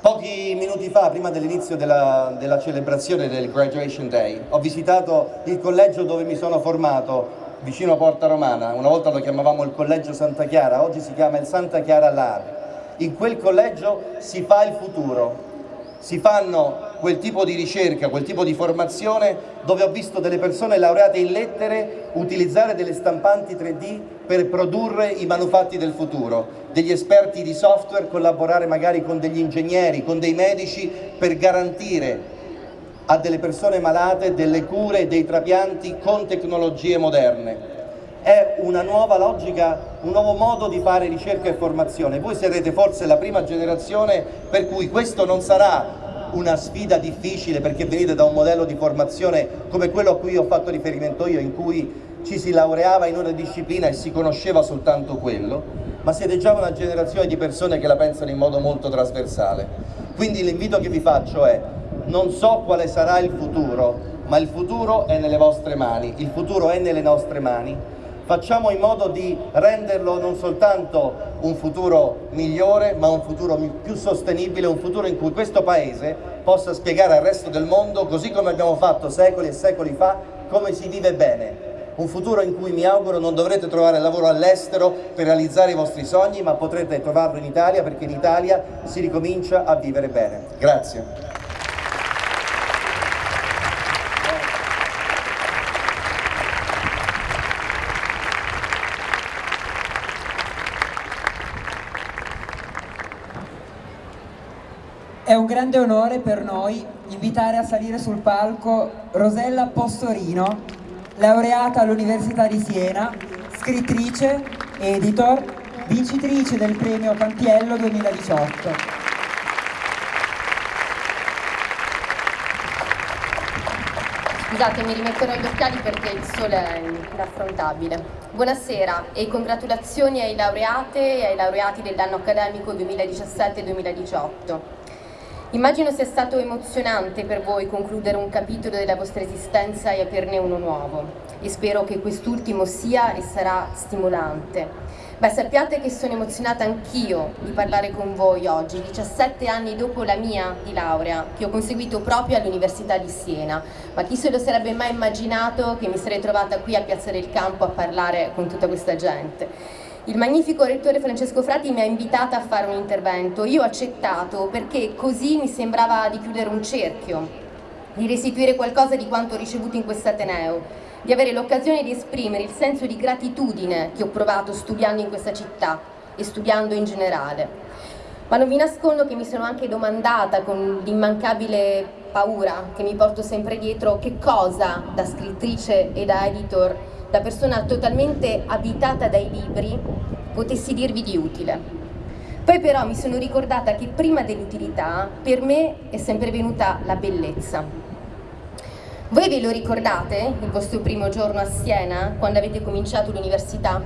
Speaker 8: Pochi minuti fa, prima dell'inizio della, della celebrazione del Graduation Day, ho visitato il collegio dove mi sono formato, vicino a Porta Romana, una volta lo chiamavamo il Collegio Santa Chiara, oggi si chiama il Santa Chiara Lab. In quel collegio si fa il futuro, si fanno quel tipo di ricerca, quel tipo di formazione dove ho visto delle persone laureate in lettere utilizzare delle stampanti 3D per produrre i manufatti del futuro, degli esperti di software collaborare magari con degli ingegneri, con dei medici per garantire a delle persone malate delle cure e dei trapianti con tecnologie moderne. È una nuova logica, un nuovo modo di fare ricerca e formazione. Voi sarete forse la prima generazione per cui questo non sarà una sfida difficile perché venite da un modello di formazione come quello a cui ho fatto riferimento io, in cui ci si laureava in una disciplina e si conosceva soltanto quello, ma siete già una generazione di persone che la pensano in modo molto trasversale. Quindi l'invito che vi faccio è, non so quale sarà il futuro, ma il futuro è nelle vostre mani, il futuro è nelle nostre mani, facciamo in modo di renderlo non soltanto un futuro migliore, ma un futuro più sostenibile, un futuro in cui questo Paese possa spiegare al resto del mondo, così come abbiamo fatto secoli e secoli fa, come si vive bene. Un futuro in cui mi auguro non dovrete trovare lavoro all'estero per realizzare i vostri sogni, ma potrete trovarlo in Italia perché in Italia si ricomincia a vivere bene. Grazie.
Speaker 1: È un grande onore per noi invitare a salire sul palco Rosella Postorino, laureata all'Università di Siena, scrittrice, editor, vincitrice del premio Campiello 2018.
Speaker 9: Scusate, mi rimetterò gli occhiali perché il sole è inaffrontabile. Buonasera e congratulazioni ai laureate e ai laureati dell'anno accademico 2017-2018. Immagino sia stato emozionante per voi concludere un capitolo della vostra esistenza e aprirne uno nuovo e spero che quest'ultimo sia e sarà stimolante. Beh, sappiate che sono emozionata anch'io di parlare con voi oggi, 17 anni dopo la mia di laurea, che ho conseguito proprio all'Università di Siena, ma chi se lo sarebbe mai immaginato che mi sarei trovata qui a Piazza del Campo a parlare con tutta questa gente. Il magnifico rettore Francesco Frati mi ha invitata a fare un intervento. Io ho accettato perché così mi sembrava di chiudere un cerchio, di restituire qualcosa di quanto ricevuto in quest'Ateneo, di avere l'occasione di esprimere il senso di gratitudine che ho provato studiando in questa città e studiando in generale. Ma non vi nascondo che mi sono anche domandata con l'immancabile paura che mi porto sempre dietro che cosa da scrittrice e da editor da persona totalmente abitata dai libri, potessi dirvi di utile. Poi però mi sono ricordata che prima dell'utilità per me è sempre venuta la bellezza. Voi ve lo ricordate il vostro primo giorno a Siena, quando avete cominciato l'università?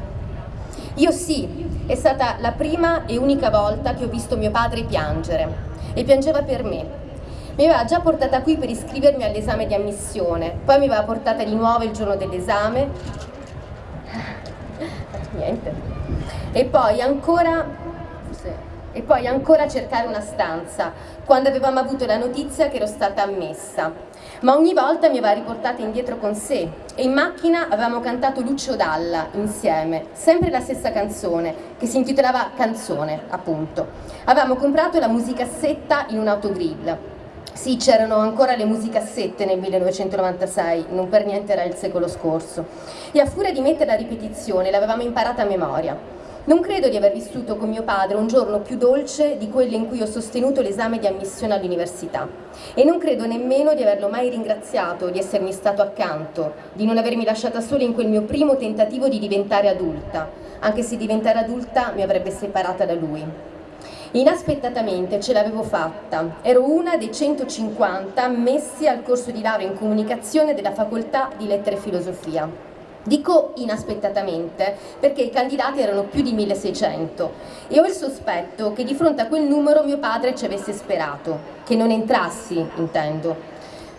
Speaker 9: Io sì, è stata la prima e unica volta che ho visto mio padre piangere e piangeva per me. Mi aveva già portata qui per iscrivermi all'esame di ammissione, poi mi aveva portata di nuovo il giorno dell'esame. Niente. E poi ancora e poi ancora cercare una stanza, quando avevamo avuto la notizia che ero stata ammessa ma ogni volta mi aveva riportata indietro con sé e in macchina avevamo cantato Lucio Dalla insieme, sempre la stessa canzone, che si intitolava Canzone, appunto. Avevamo comprato la musicassetta in un autogrill. Sì, c'erano ancora le musicassette nel 1996, non per niente era il secolo scorso. E a furia di mettere la ripetizione l'avevamo imparata a memoria. Non credo di aver vissuto con mio padre un giorno più dolce di quello in cui ho sostenuto l'esame di ammissione all'università e non credo nemmeno di averlo mai ringraziato di essermi stato accanto, di non avermi lasciata sola in quel mio primo tentativo di diventare adulta, anche se diventare adulta mi avrebbe separata da lui. Inaspettatamente ce l'avevo fatta, ero una dei 150 ammessi al corso di laurea in comunicazione della facoltà di lettere e filosofia. Dico inaspettatamente perché i candidati erano più di 1600 e ho il sospetto che di fronte a quel numero mio padre ci avesse sperato, che non entrassi, intendo.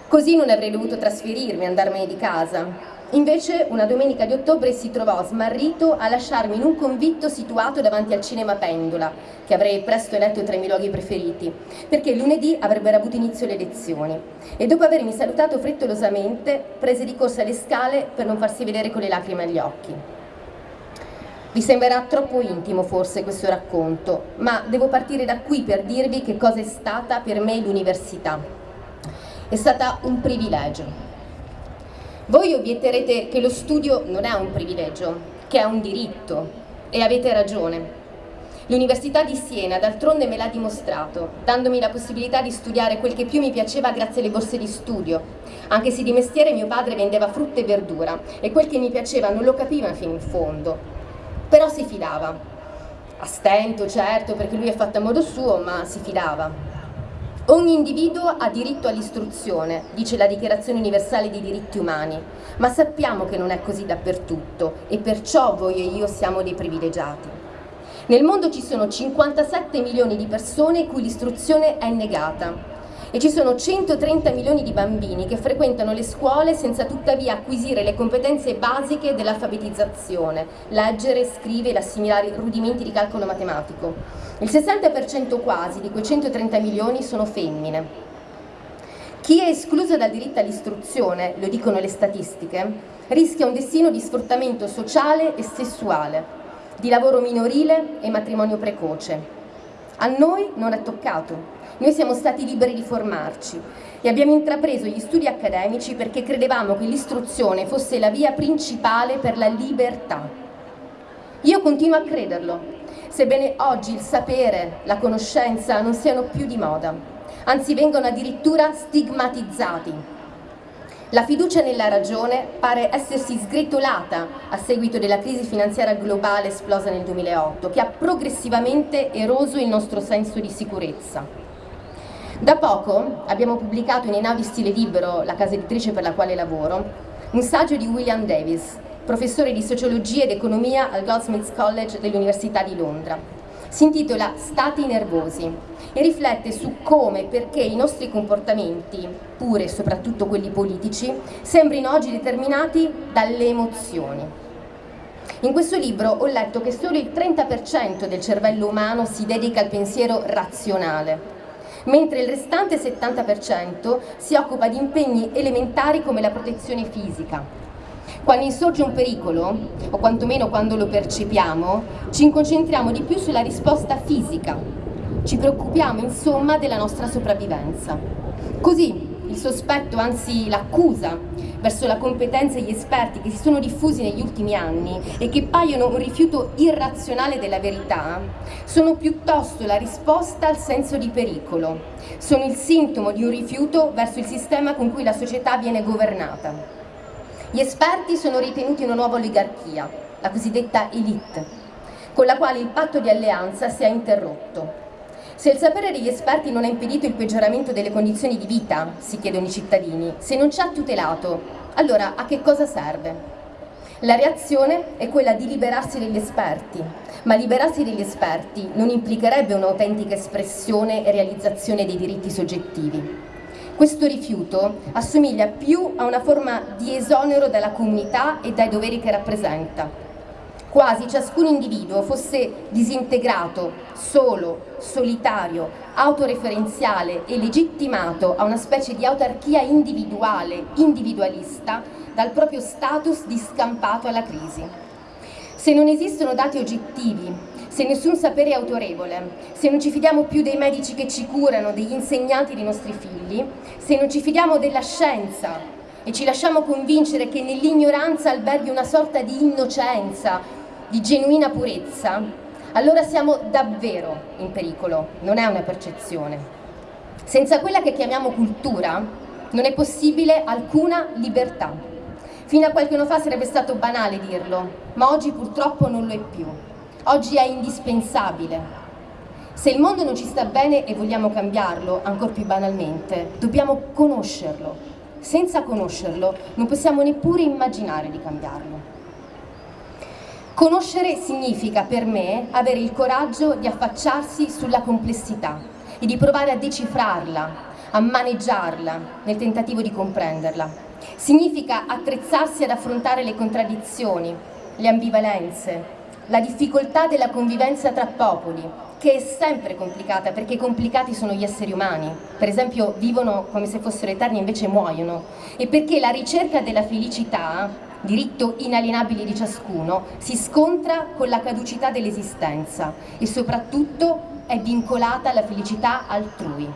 Speaker 9: Così non avrei dovuto trasferirmi, andarmene di casa. Invece una domenica di ottobre si trovò smarrito a lasciarmi in un convitto situato davanti al cinema Pendola, che avrei presto eletto tra i miei luoghi preferiti, perché lunedì avrebbero avuto inizio le lezioni. E dopo avermi salutato frettolosamente, prese di corsa le scale per non farsi vedere con le lacrime agli occhi. Vi sembrerà troppo intimo forse questo racconto, ma devo partire da qui per dirvi che cosa è stata per me l'università. È stata un privilegio voi obietterete che lo studio non è un privilegio, che è un diritto, e avete ragione. L'Università di Siena d'altronde me l'ha dimostrato, dandomi la possibilità di studiare quel che più mi piaceva grazie alle borse di studio, anche se di mestiere mio padre vendeva frutta e verdura e quel che mi piaceva non lo capiva fino in fondo. Però si fidava. A stento, certo, perché lui è fatto a modo suo, ma si fidava. Ogni individuo ha diritto all'istruzione, dice la Dichiarazione Universale dei Diritti Umani, ma sappiamo che non è così dappertutto e perciò voi e io siamo dei privilegiati. Nel mondo ci sono 57 milioni di persone cui l'istruzione è negata e ci sono 130 milioni di bambini che frequentano le scuole senza tuttavia acquisire le competenze basiche dell'alfabetizzazione, leggere, scrivere, assimilare rudimenti di calcolo matematico. Il 60% quasi di quei 130 milioni sono femmine. Chi è escluso dal diritto all'istruzione, lo dicono le statistiche, rischia un destino di sfruttamento sociale e sessuale, di lavoro minorile e matrimonio precoce. A noi non è toccato, noi siamo stati liberi di formarci e abbiamo intrapreso gli studi accademici perché credevamo che l'istruzione fosse la via principale per la libertà. Io continuo a crederlo, sebbene oggi il sapere, la conoscenza non siano più di moda, anzi vengono addirittura stigmatizzati la fiducia nella ragione pare essersi sgretolata a seguito della crisi finanziaria globale esplosa nel 2008, che ha progressivamente eroso il nostro senso di sicurezza. Da poco abbiamo pubblicato in Einaudi Stile Libero, la casa editrice per la quale lavoro, un saggio di William Davis, professore di sociologia ed economia al Goldsmiths College dell'Università di Londra. Si intitola Stati nervosi e riflette su come e perché i nostri comportamenti, pure e soprattutto quelli politici, sembrino oggi determinati dalle emozioni. In questo libro ho letto che solo il 30% del cervello umano si dedica al pensiero razionale, mentre il restante 70% si occupa di impegni elementari come la protezione fisica. Quando insorge un pericolo, o quantomeno quando lo percepiamo, ci concentriamo di più sulla risposta fisica. Ci preoccupiamo insomma della nostra sopravvivenza. Così il sospetto, anzi l'accusa, verso la competenza e gli esperti che si sono diffusi negli ultimi anni e che paiono un rifiuto irrazionale della verità, sono piuttosto la risposta al senso di pericolo, sono il sintomo di un rifiuto verso il sistema con cui la società viene governata. Gli esperti sono ritenuti una nuova oligarchia, la cosiddetta elite, con la quale il patto di alleanza si è interrotto Se il sapere degli esperti non ha impedito il peggioramento delle condizioni di vita, si chiedono i cittadini, se non ci ha tutelato, allora a che cosa serve? La reazione è quella di liberarsi degli esperti, ma liberarsi degli esperti non implicherebbe un'autentica espressione e realizzazione dei diritti soggettivi. Questo rifiuto assomiglia più a una forma di esonero dalla comunità e dai doveri che rappresenta, quasi ciascun individuo fosse disintegrato, solo, solitario, autoreferenziale e legittimato a una specie di autarchia individuale, individualista, dal proprio status di scampato alla crisi. Se non esistono dati oggettivi, se nessun sapere è autorevole, se non ci fidiamo più dei medici che ci curano, degli insegnanti dei nostri figli, se non ci fidiamo della scienza e ci lasciamo convincere che nell'ignoranza alberghi una sorta di innocenza, di genuina purezza, allora siamo davvero in pericolo, non è una percezione. Senza quella che chiamiamo cultura non è possibile alcuna libertà. Fino a qualche anno fa sarebbe stato banale dirlo, ma oggi purtroppo non lo è più. Oggi è indispensabile. Se il mondo non ci sta bene e vogliamo cambiarlo, ancora più banalmente, dobbiamo conoscerlo. Senza conoscerlo non possiamo neppure immaginare di cambiarlo. Conoscere significa per me avere il coraggio di affacciarsi sulla complessità e di provare a decifrarla, a maneggiarla nel tentativo di comprenderla. Significa attrezzarsi ad affrontare le contraddizioni, le ambivalenze, la difficoltà della convivenza tra popoli, che è sempre complicata perché complicati sono gli esseri umani, per esempio vivono come se fossero eterni e invece muoiono, e perché la ricerca della felicità diritto inalienabile di ciascuno, si scontra con la caducità dell'esistenza e soprattutto è vincolata alla felicità altrui.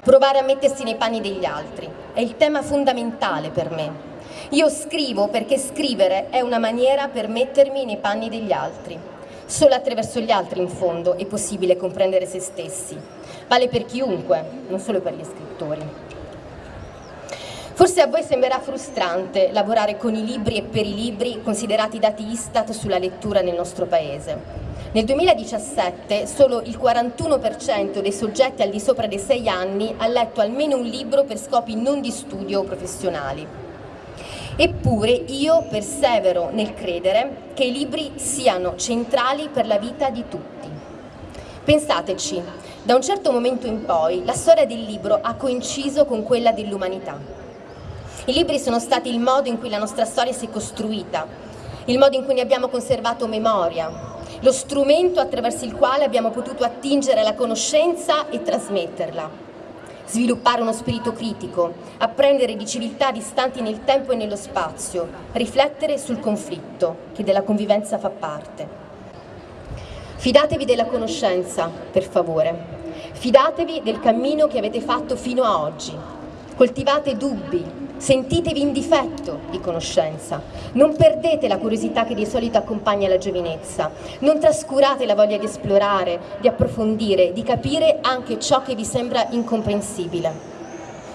Speaker 9: Provare a mettersi nei panni degli altri è il tema fondamentale per me. Io scrivo perché scrivere è una maniera per mettermi nei panni degli altri. Solo attraverso gli altri, in fondo, è possibile comprendere se stessi. Vale per chiunque, non solo per gli scrittori. Forse a voi sembrerà frustrante lavorare con i libri e per i libri considerati dati Istat sulla lettura nel nostro Paese. Nel 2017 solo il 41% dei soggetti al di sopra dei 6 anni ha letto almeno un libro per scopi non di studio o professionali. Eppure io persevero nel credere che i libri siano centrali per la vita di tutti. Pensateci, da un certo momento in poi la storia del libro ha coinciso con quella dell'umanità. I libri sono stati il modo in cui la nostra storia si è costruita, il modo in cui ne abbiamo conservato memoria, lo strumento attraverso il quale abbiamo potuto attingere la conoscenza e trasmetterla, sviluppare uno spirito critico, apprendere di civiltà distanti nel tempo e nello spazio, riflettere sul conflitto che della convivenza fa parte. Fidatevi della conoscenza, per favore. Fidatevi del cammino che avete fatto fino a oggi. Coltivate dubbi, Sentitevi in difetto di conoscenza, non perdete la curiosità che di solito accompagna la giovinezza, non trascurate la voglia di esplorare, di approfondire, di capire anche ciò che vi sembra incomprensibile.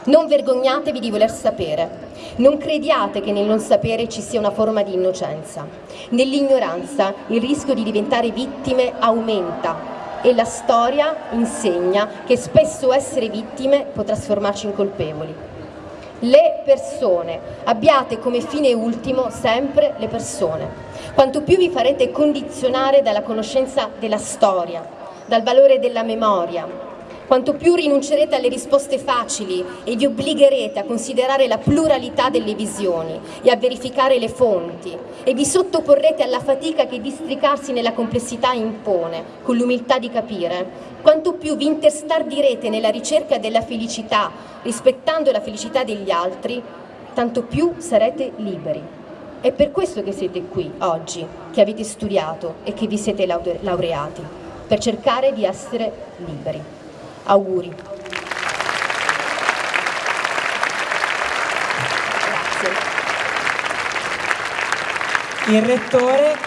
Speaker 9: Non vergognatevi di voler sapere, non crediate che nel non sapere ci sia una forma di innocenza. Nell'ignoranza il rischio di diventare vittime aumenta e la storia insegna che spesso essere vittime può trasformarci in colpevoli le persone. Abbiate come fine ultimo sempre le persone. Quanto più vi farete condizionare dalla conoscenza della storia, dal valore della memoria, quanto più rinuncerete alle risposte facili e vi obbligherete a considerare la pluralità delle visioni e a verificare le fonti e vi sottoporrete alla fatica che districarsi nella complessità impone, con l'umiltà di capire, quanto più vi interstardirete nella ricerca della felicità, rispettando la felicità degli altri, tanto più sarete liberi. È per questo che siete qui oggi, che avete studiato e che vi siete laureati, per cercare di essere liberi. Auguri.
Speaker 1: Il Rettore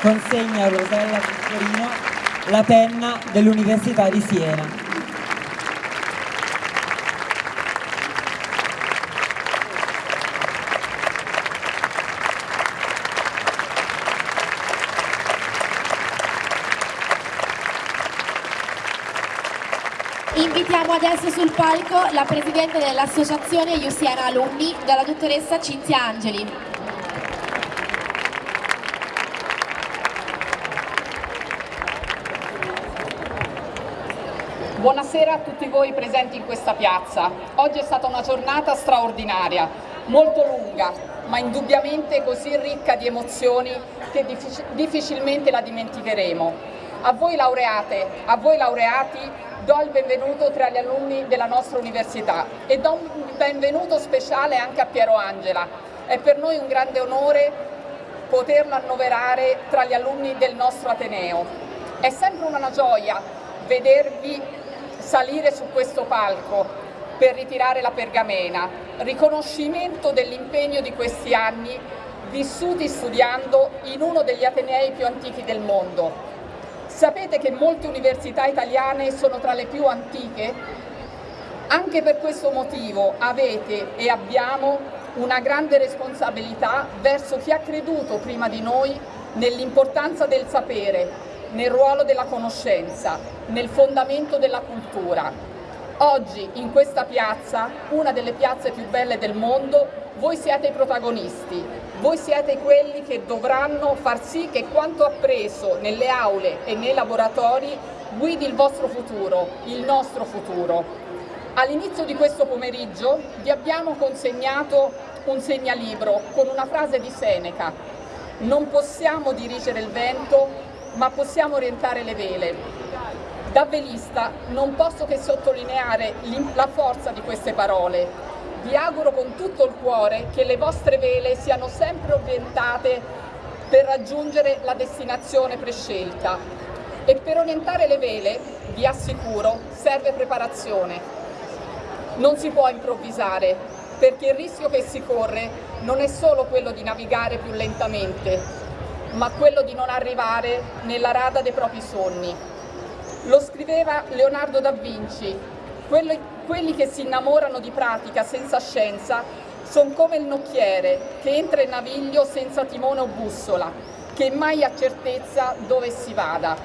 Speaker 1: consegna a Rosella Cucciolino la penna dell'Università di Siena.
Speaker 4: Invitiamo adesso sul palco la Presidente dell'Associazione Iusiana Alumni, dalla dottoressa Cinzia Angeli.
Speaker 10: Buonasera a tutti voi presenti in questa piazza. Oggi è stata una giornata straordinaria, molto lunga, ma indubbiamente così ricca di emozioni che difficilmente la dimenticheremo. A voi laureate, a voi laureati, do il benvenuto tra gli alunni della nostra università e do un benvenuto speciale anche a Piero Angela. È per noi un grande onore poterlo annoverare tra gli alunni del nostro Ateneo. È sempre una gioia vedervi salire su questo palco per ritirare la pergamena, riconoscimento dell'impegno di questi anni vissuti studiando in uno degli atenei più antichi del mondo. Sapete che molte università italiane sono tra le più antiche? Anche per questo motivo avete e abbiamo una grande responsabilità verso chi ha creduto prima di noi nell'importanza del sapere nel ruolo della conoscenza, nel fondamento della cultura. Oggi in questa piazza, una delle piazze più belle del mondo, voi siete i protagonisti, voi siete quelli che dovranno far sì che quanto appreso nelle aule e nei laboratori guidi il vostro futuro, il nostro futuro. All'inizio di questo pomeriggio vi abbiamo consegnato un segnalibro con una frase di Seneca. Non possiamo dirigere il vento ma possiamo orientare le vele. Da velista non posso che sottolineare la forza di queste parole. Vi auguro con tutto il cuore che le vostre vele siano sempre orientate per raggiungere la destinazione prescelta. E per orientare le vele, vi assicuro, serve preparazione. Non si può improvvisare, perché il rischio che si corre non è solo quello di navigare più lentamente, ma quello di non arrivare nella rada dei propri sogni. Lo scriveva Leonardo da Vinci, quelli, quelli che si innamorano di pratica senza scienza sono come il nocchiere che entra in naviglio senza timone o bussola, che mai ha certezza dove si vada.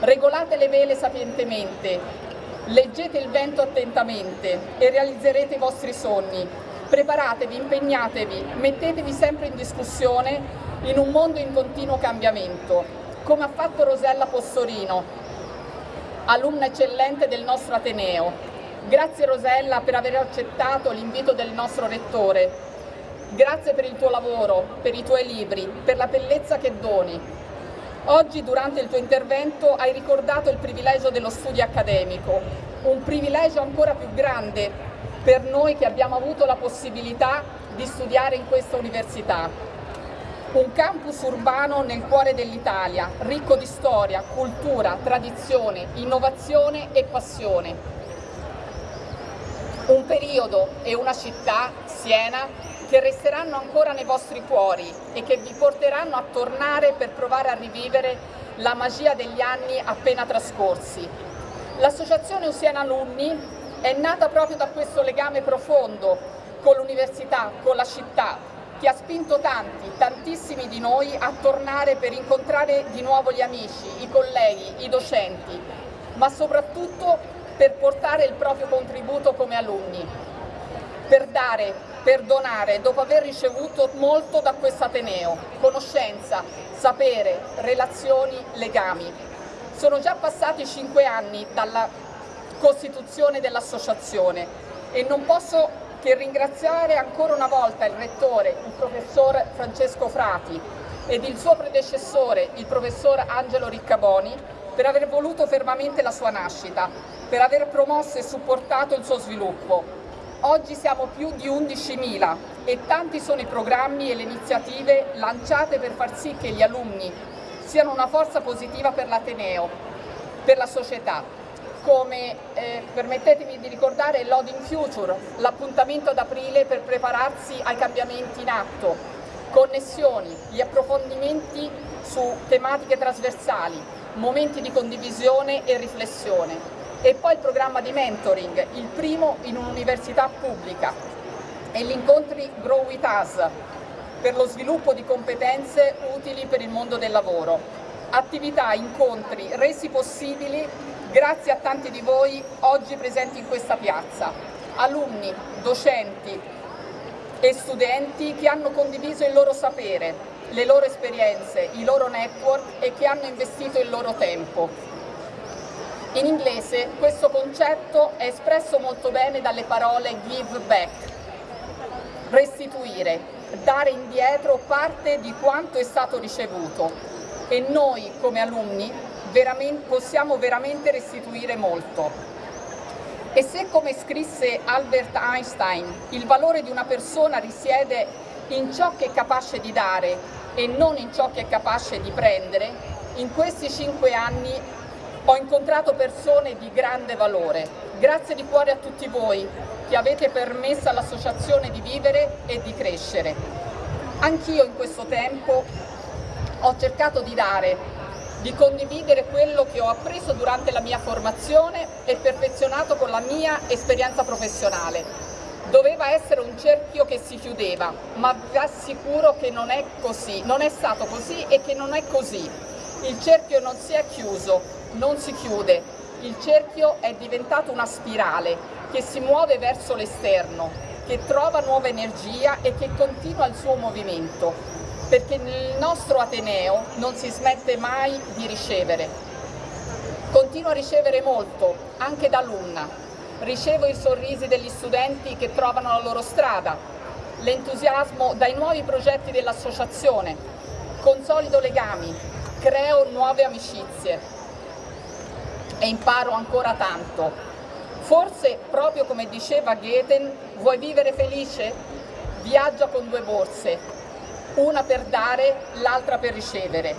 Speaker 10: Regolate le vele sapientemente, leggete il vento attentamente e realizzerete i vostri sogni. Preparatevi, impegnatevi, mettetevi sempre in discussione in un mondo in continuo cambiamento, come ha fatto Rosella Possorino, alunna eccellente del nostro Ateneo. Grazie Rosella per aver accettato l'invito del nostro Rettore. Grazie per il tuo lavoro, per i tuoi libri, per la bellezza che doni. Oggi durante il tuo intervento hai ricordato il privilegio dello studio accademico, un privilegio ancora più grande per noi che abbiamo avuto la possibilità di studiare in questa università un campus urbano nel cuore dell'Italia, ricco di storia, cultura, tradizione, innovazione e passione. Un periodo e una città, Siena, che resteranno ancora nei vostri cuori e che vi porteranno a tornare per provare a rivivere la magia degli anni appena trascorsi. L'Associazione Usiana Alunni è nata proprio da questo legame profondo con l'università, con la città, che ha spinto tanti, tantissimi di noi a tornare per incontrare di nuovo gli amici, i colleghi, i docenti, ma soprattutto per portare il proprio contributo come alunni, per dare, per donare, dopo aver ricevuto molto da questo Ateneo, conoscenza, sapere, relazioni, legami. Sono già passati cinque anni dalla costituzione dell'associazione e non posso che ringraziare ancora una volta il Rettore, il Professor Francesco Frati ed il suo predecessore, il Professor Angelo Riccaboni, per aver voluto fermamente la sua nascita, per aver promosso e supportato il suo sviluppo. Oggi siamo più di 11.000 e tanti sono i programmi e le iniziative lanciate per far sì che gli alunni siano una forza positiva per l'Ateneo, per la società come, eh, permettetemi di ricordare, Loading Future, l'appuntamento ad aprile per prepararsi ai cambiamenti in atto, connessioni, gli approfondimenti su tematiche trasversali, momenti di condivisione e riflessione. E poi il programma di mentoring, il primo in un'università pubblica. E gli incontri Grow With Us per lo sviluppo di competenze utili per il mondo del lavoro. Attività, incontri resi possibili Grazie a tanti di voi oggi presenti in questa piazza, alunni, docenti e studenti che hanno condiviso il loro sapere, le loro esperienze, i loro network e che hanno investito il loro tempo. In inglese questo concetto è espresso molto bene dalle parole give back, restituire, dare indietro parte di quanto è stato ricevuto e noi come alunni veramente, possiamo veramente restituire molto. E se come scrisse Albert Einstein il valore di una persona risiede in ciò che è capace di dare e non in ciò che è capace di prendere, in questi cinque anni ho incontrato persone di grande valore. Grazie di cuore a tutti voi che avete permesso all'associazione di vivere e di crescere. Anch'io in questo tempo ho cercato di dare, di condividere quello che ho appreso durante la mia formazione e perfezionato con la mia esperienza professionale. Doveva essere un cerchio che si chiudeva, ma vi assicuro che non è così, non è stato così e che non è così. Il cerchio non si è chiuso, non si chiude, il cerchio è diventato una spirale che si muove verso l'esterno, che trova nuova energia e che continua il suo movimento, perché nel nostro Ateneo non si smette mai di ricevere. Continuo a ricevere molto, anche da alunna. Ricevo i sorrisi degli studenti che trovano la loro strada, l'entusiasmo dai nuovi progetti dell'associazione, consolido legami, creo nuove amicizie, e imparo ancora tanto. Forse, proprio come diceva Goethe, vuoi vivere felice? Viaggia con due borse, una per dare, l'altra per ricevere.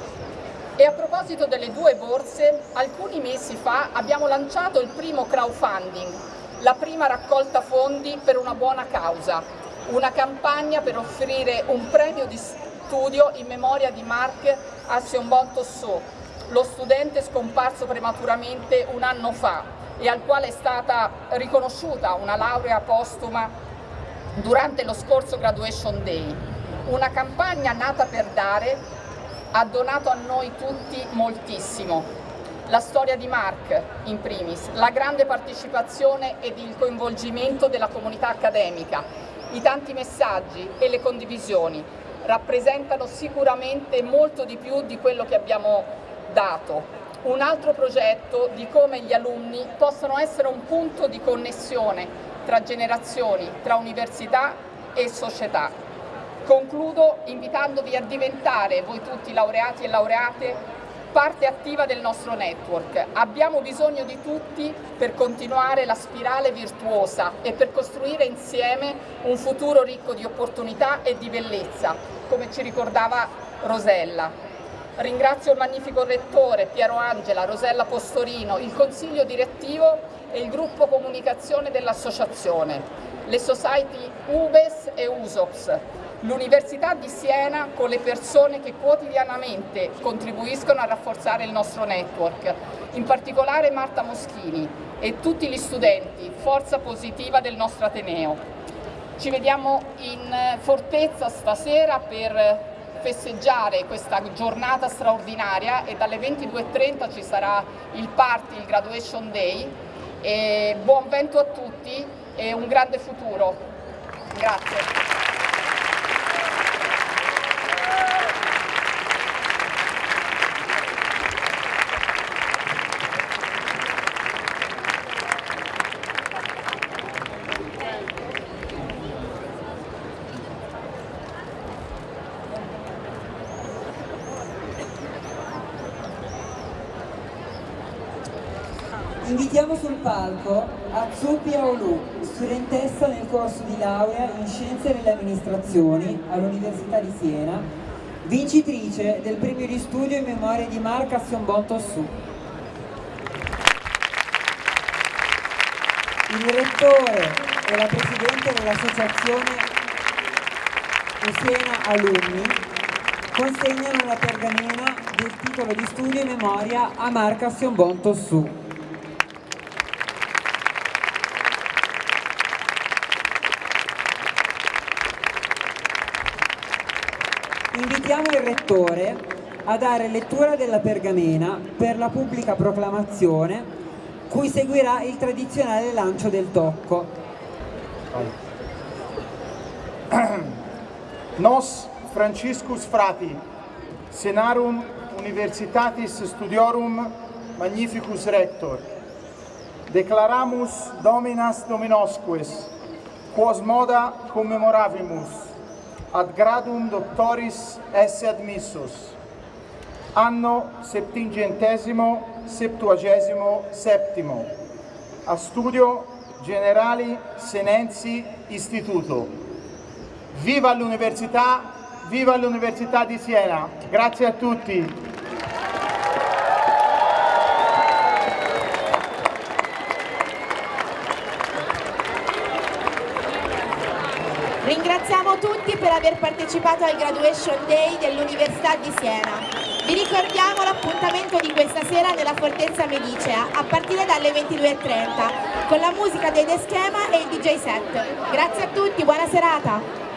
Speaker 10: E a proposito delle due borse, alcuni mesi fa abbiamo lanciato il primo crowdfunding, la prima raccolta fondi per una buona causa, una campagna per offrire un premio di studio in memoria di Marc Assionbon Tossot, lo studente scomparso prematuramente un anno fa e al quale è stata riconosciuta una laurea postuma durante lo scorso Graduation Day. Una campagna nata per dare ha donato a noi tutti moltissimo. La storia di Mark, in primis, la grande partecipazione ed il coinvolgimento della comunità accademica, i tanti messaggi e le condivisioni rappresentano sicuramente molto di più di quello che abbiamo dato un altro progetto di come gli alunni possano essere un punto di connessione tra generazioni, tra università e società. Concludo invitandovi a diventare, voi tutti laureati e laureate, parte attiva del nostro network. Abbiamo bisogno di tutti per continuare la spirale virtuosa e per costruire insieme un futuro ricco di opportunità e di bellezza, come ci ricordava Rosella. Ringrazio il magnifico rettore Piero Angela, Rosella Postorino, il consiglio direttivo e il gruppo comunicazione dell'associazione, le society UBES e USOPS, l'Università di Siena con le persone che quotidianamente contribuiscono a rafforzare il nostro network, in particolare Marta Moschini e tutti gli studenti, forza positiva del nostro Ateneo. Ci vediamo in fortezza stasera per festeggiare questa giornata straordinaria e dalle 22.30 ci sarà il party, il graduation day e buon vento a tutti e un grande futuro. Grazie.
Speaker 1: Invitiamo sul palco Azzupi Aolu, studentessa nel corso di laurea in Scienze delle Amministrazioni all'Università di Siena, vincitrice del premio di studio in memoria di Marca Sionbon Tossù. Il rettore e la presidente dell'associazione Siena Alumni consegnano la pergamena del titolo di studio in memoria a Marca Sionbon Tossù. Rettore a dare lettura della pergamena per la pubblica proclamazione cui seguirà il tradizionale lancio del tocco.
Speaker 2: Nos Franciscus Frati, Senarum Universitatis Studiorum Magnificus Rector, Declaramus Dominas Dominosques, quos moda commemoravimus, ad gradum doctoris esse admissus, anno septingentesimo septuagesimo settimo, a studio generali Senenzi Istituto. Viva l'Università, viva l'Università di Siena. Grazie a tutti.
Speaker 4: Tutti per aver partecipato al Graduation Day dell'Università di Siena. Vi ricordiamo l'appuntamento di questa sera nella Fortezza Medicea a partire dalle 22.30 con la musica dei The Schema e il DJ set. Grazie a tutti, buona serata!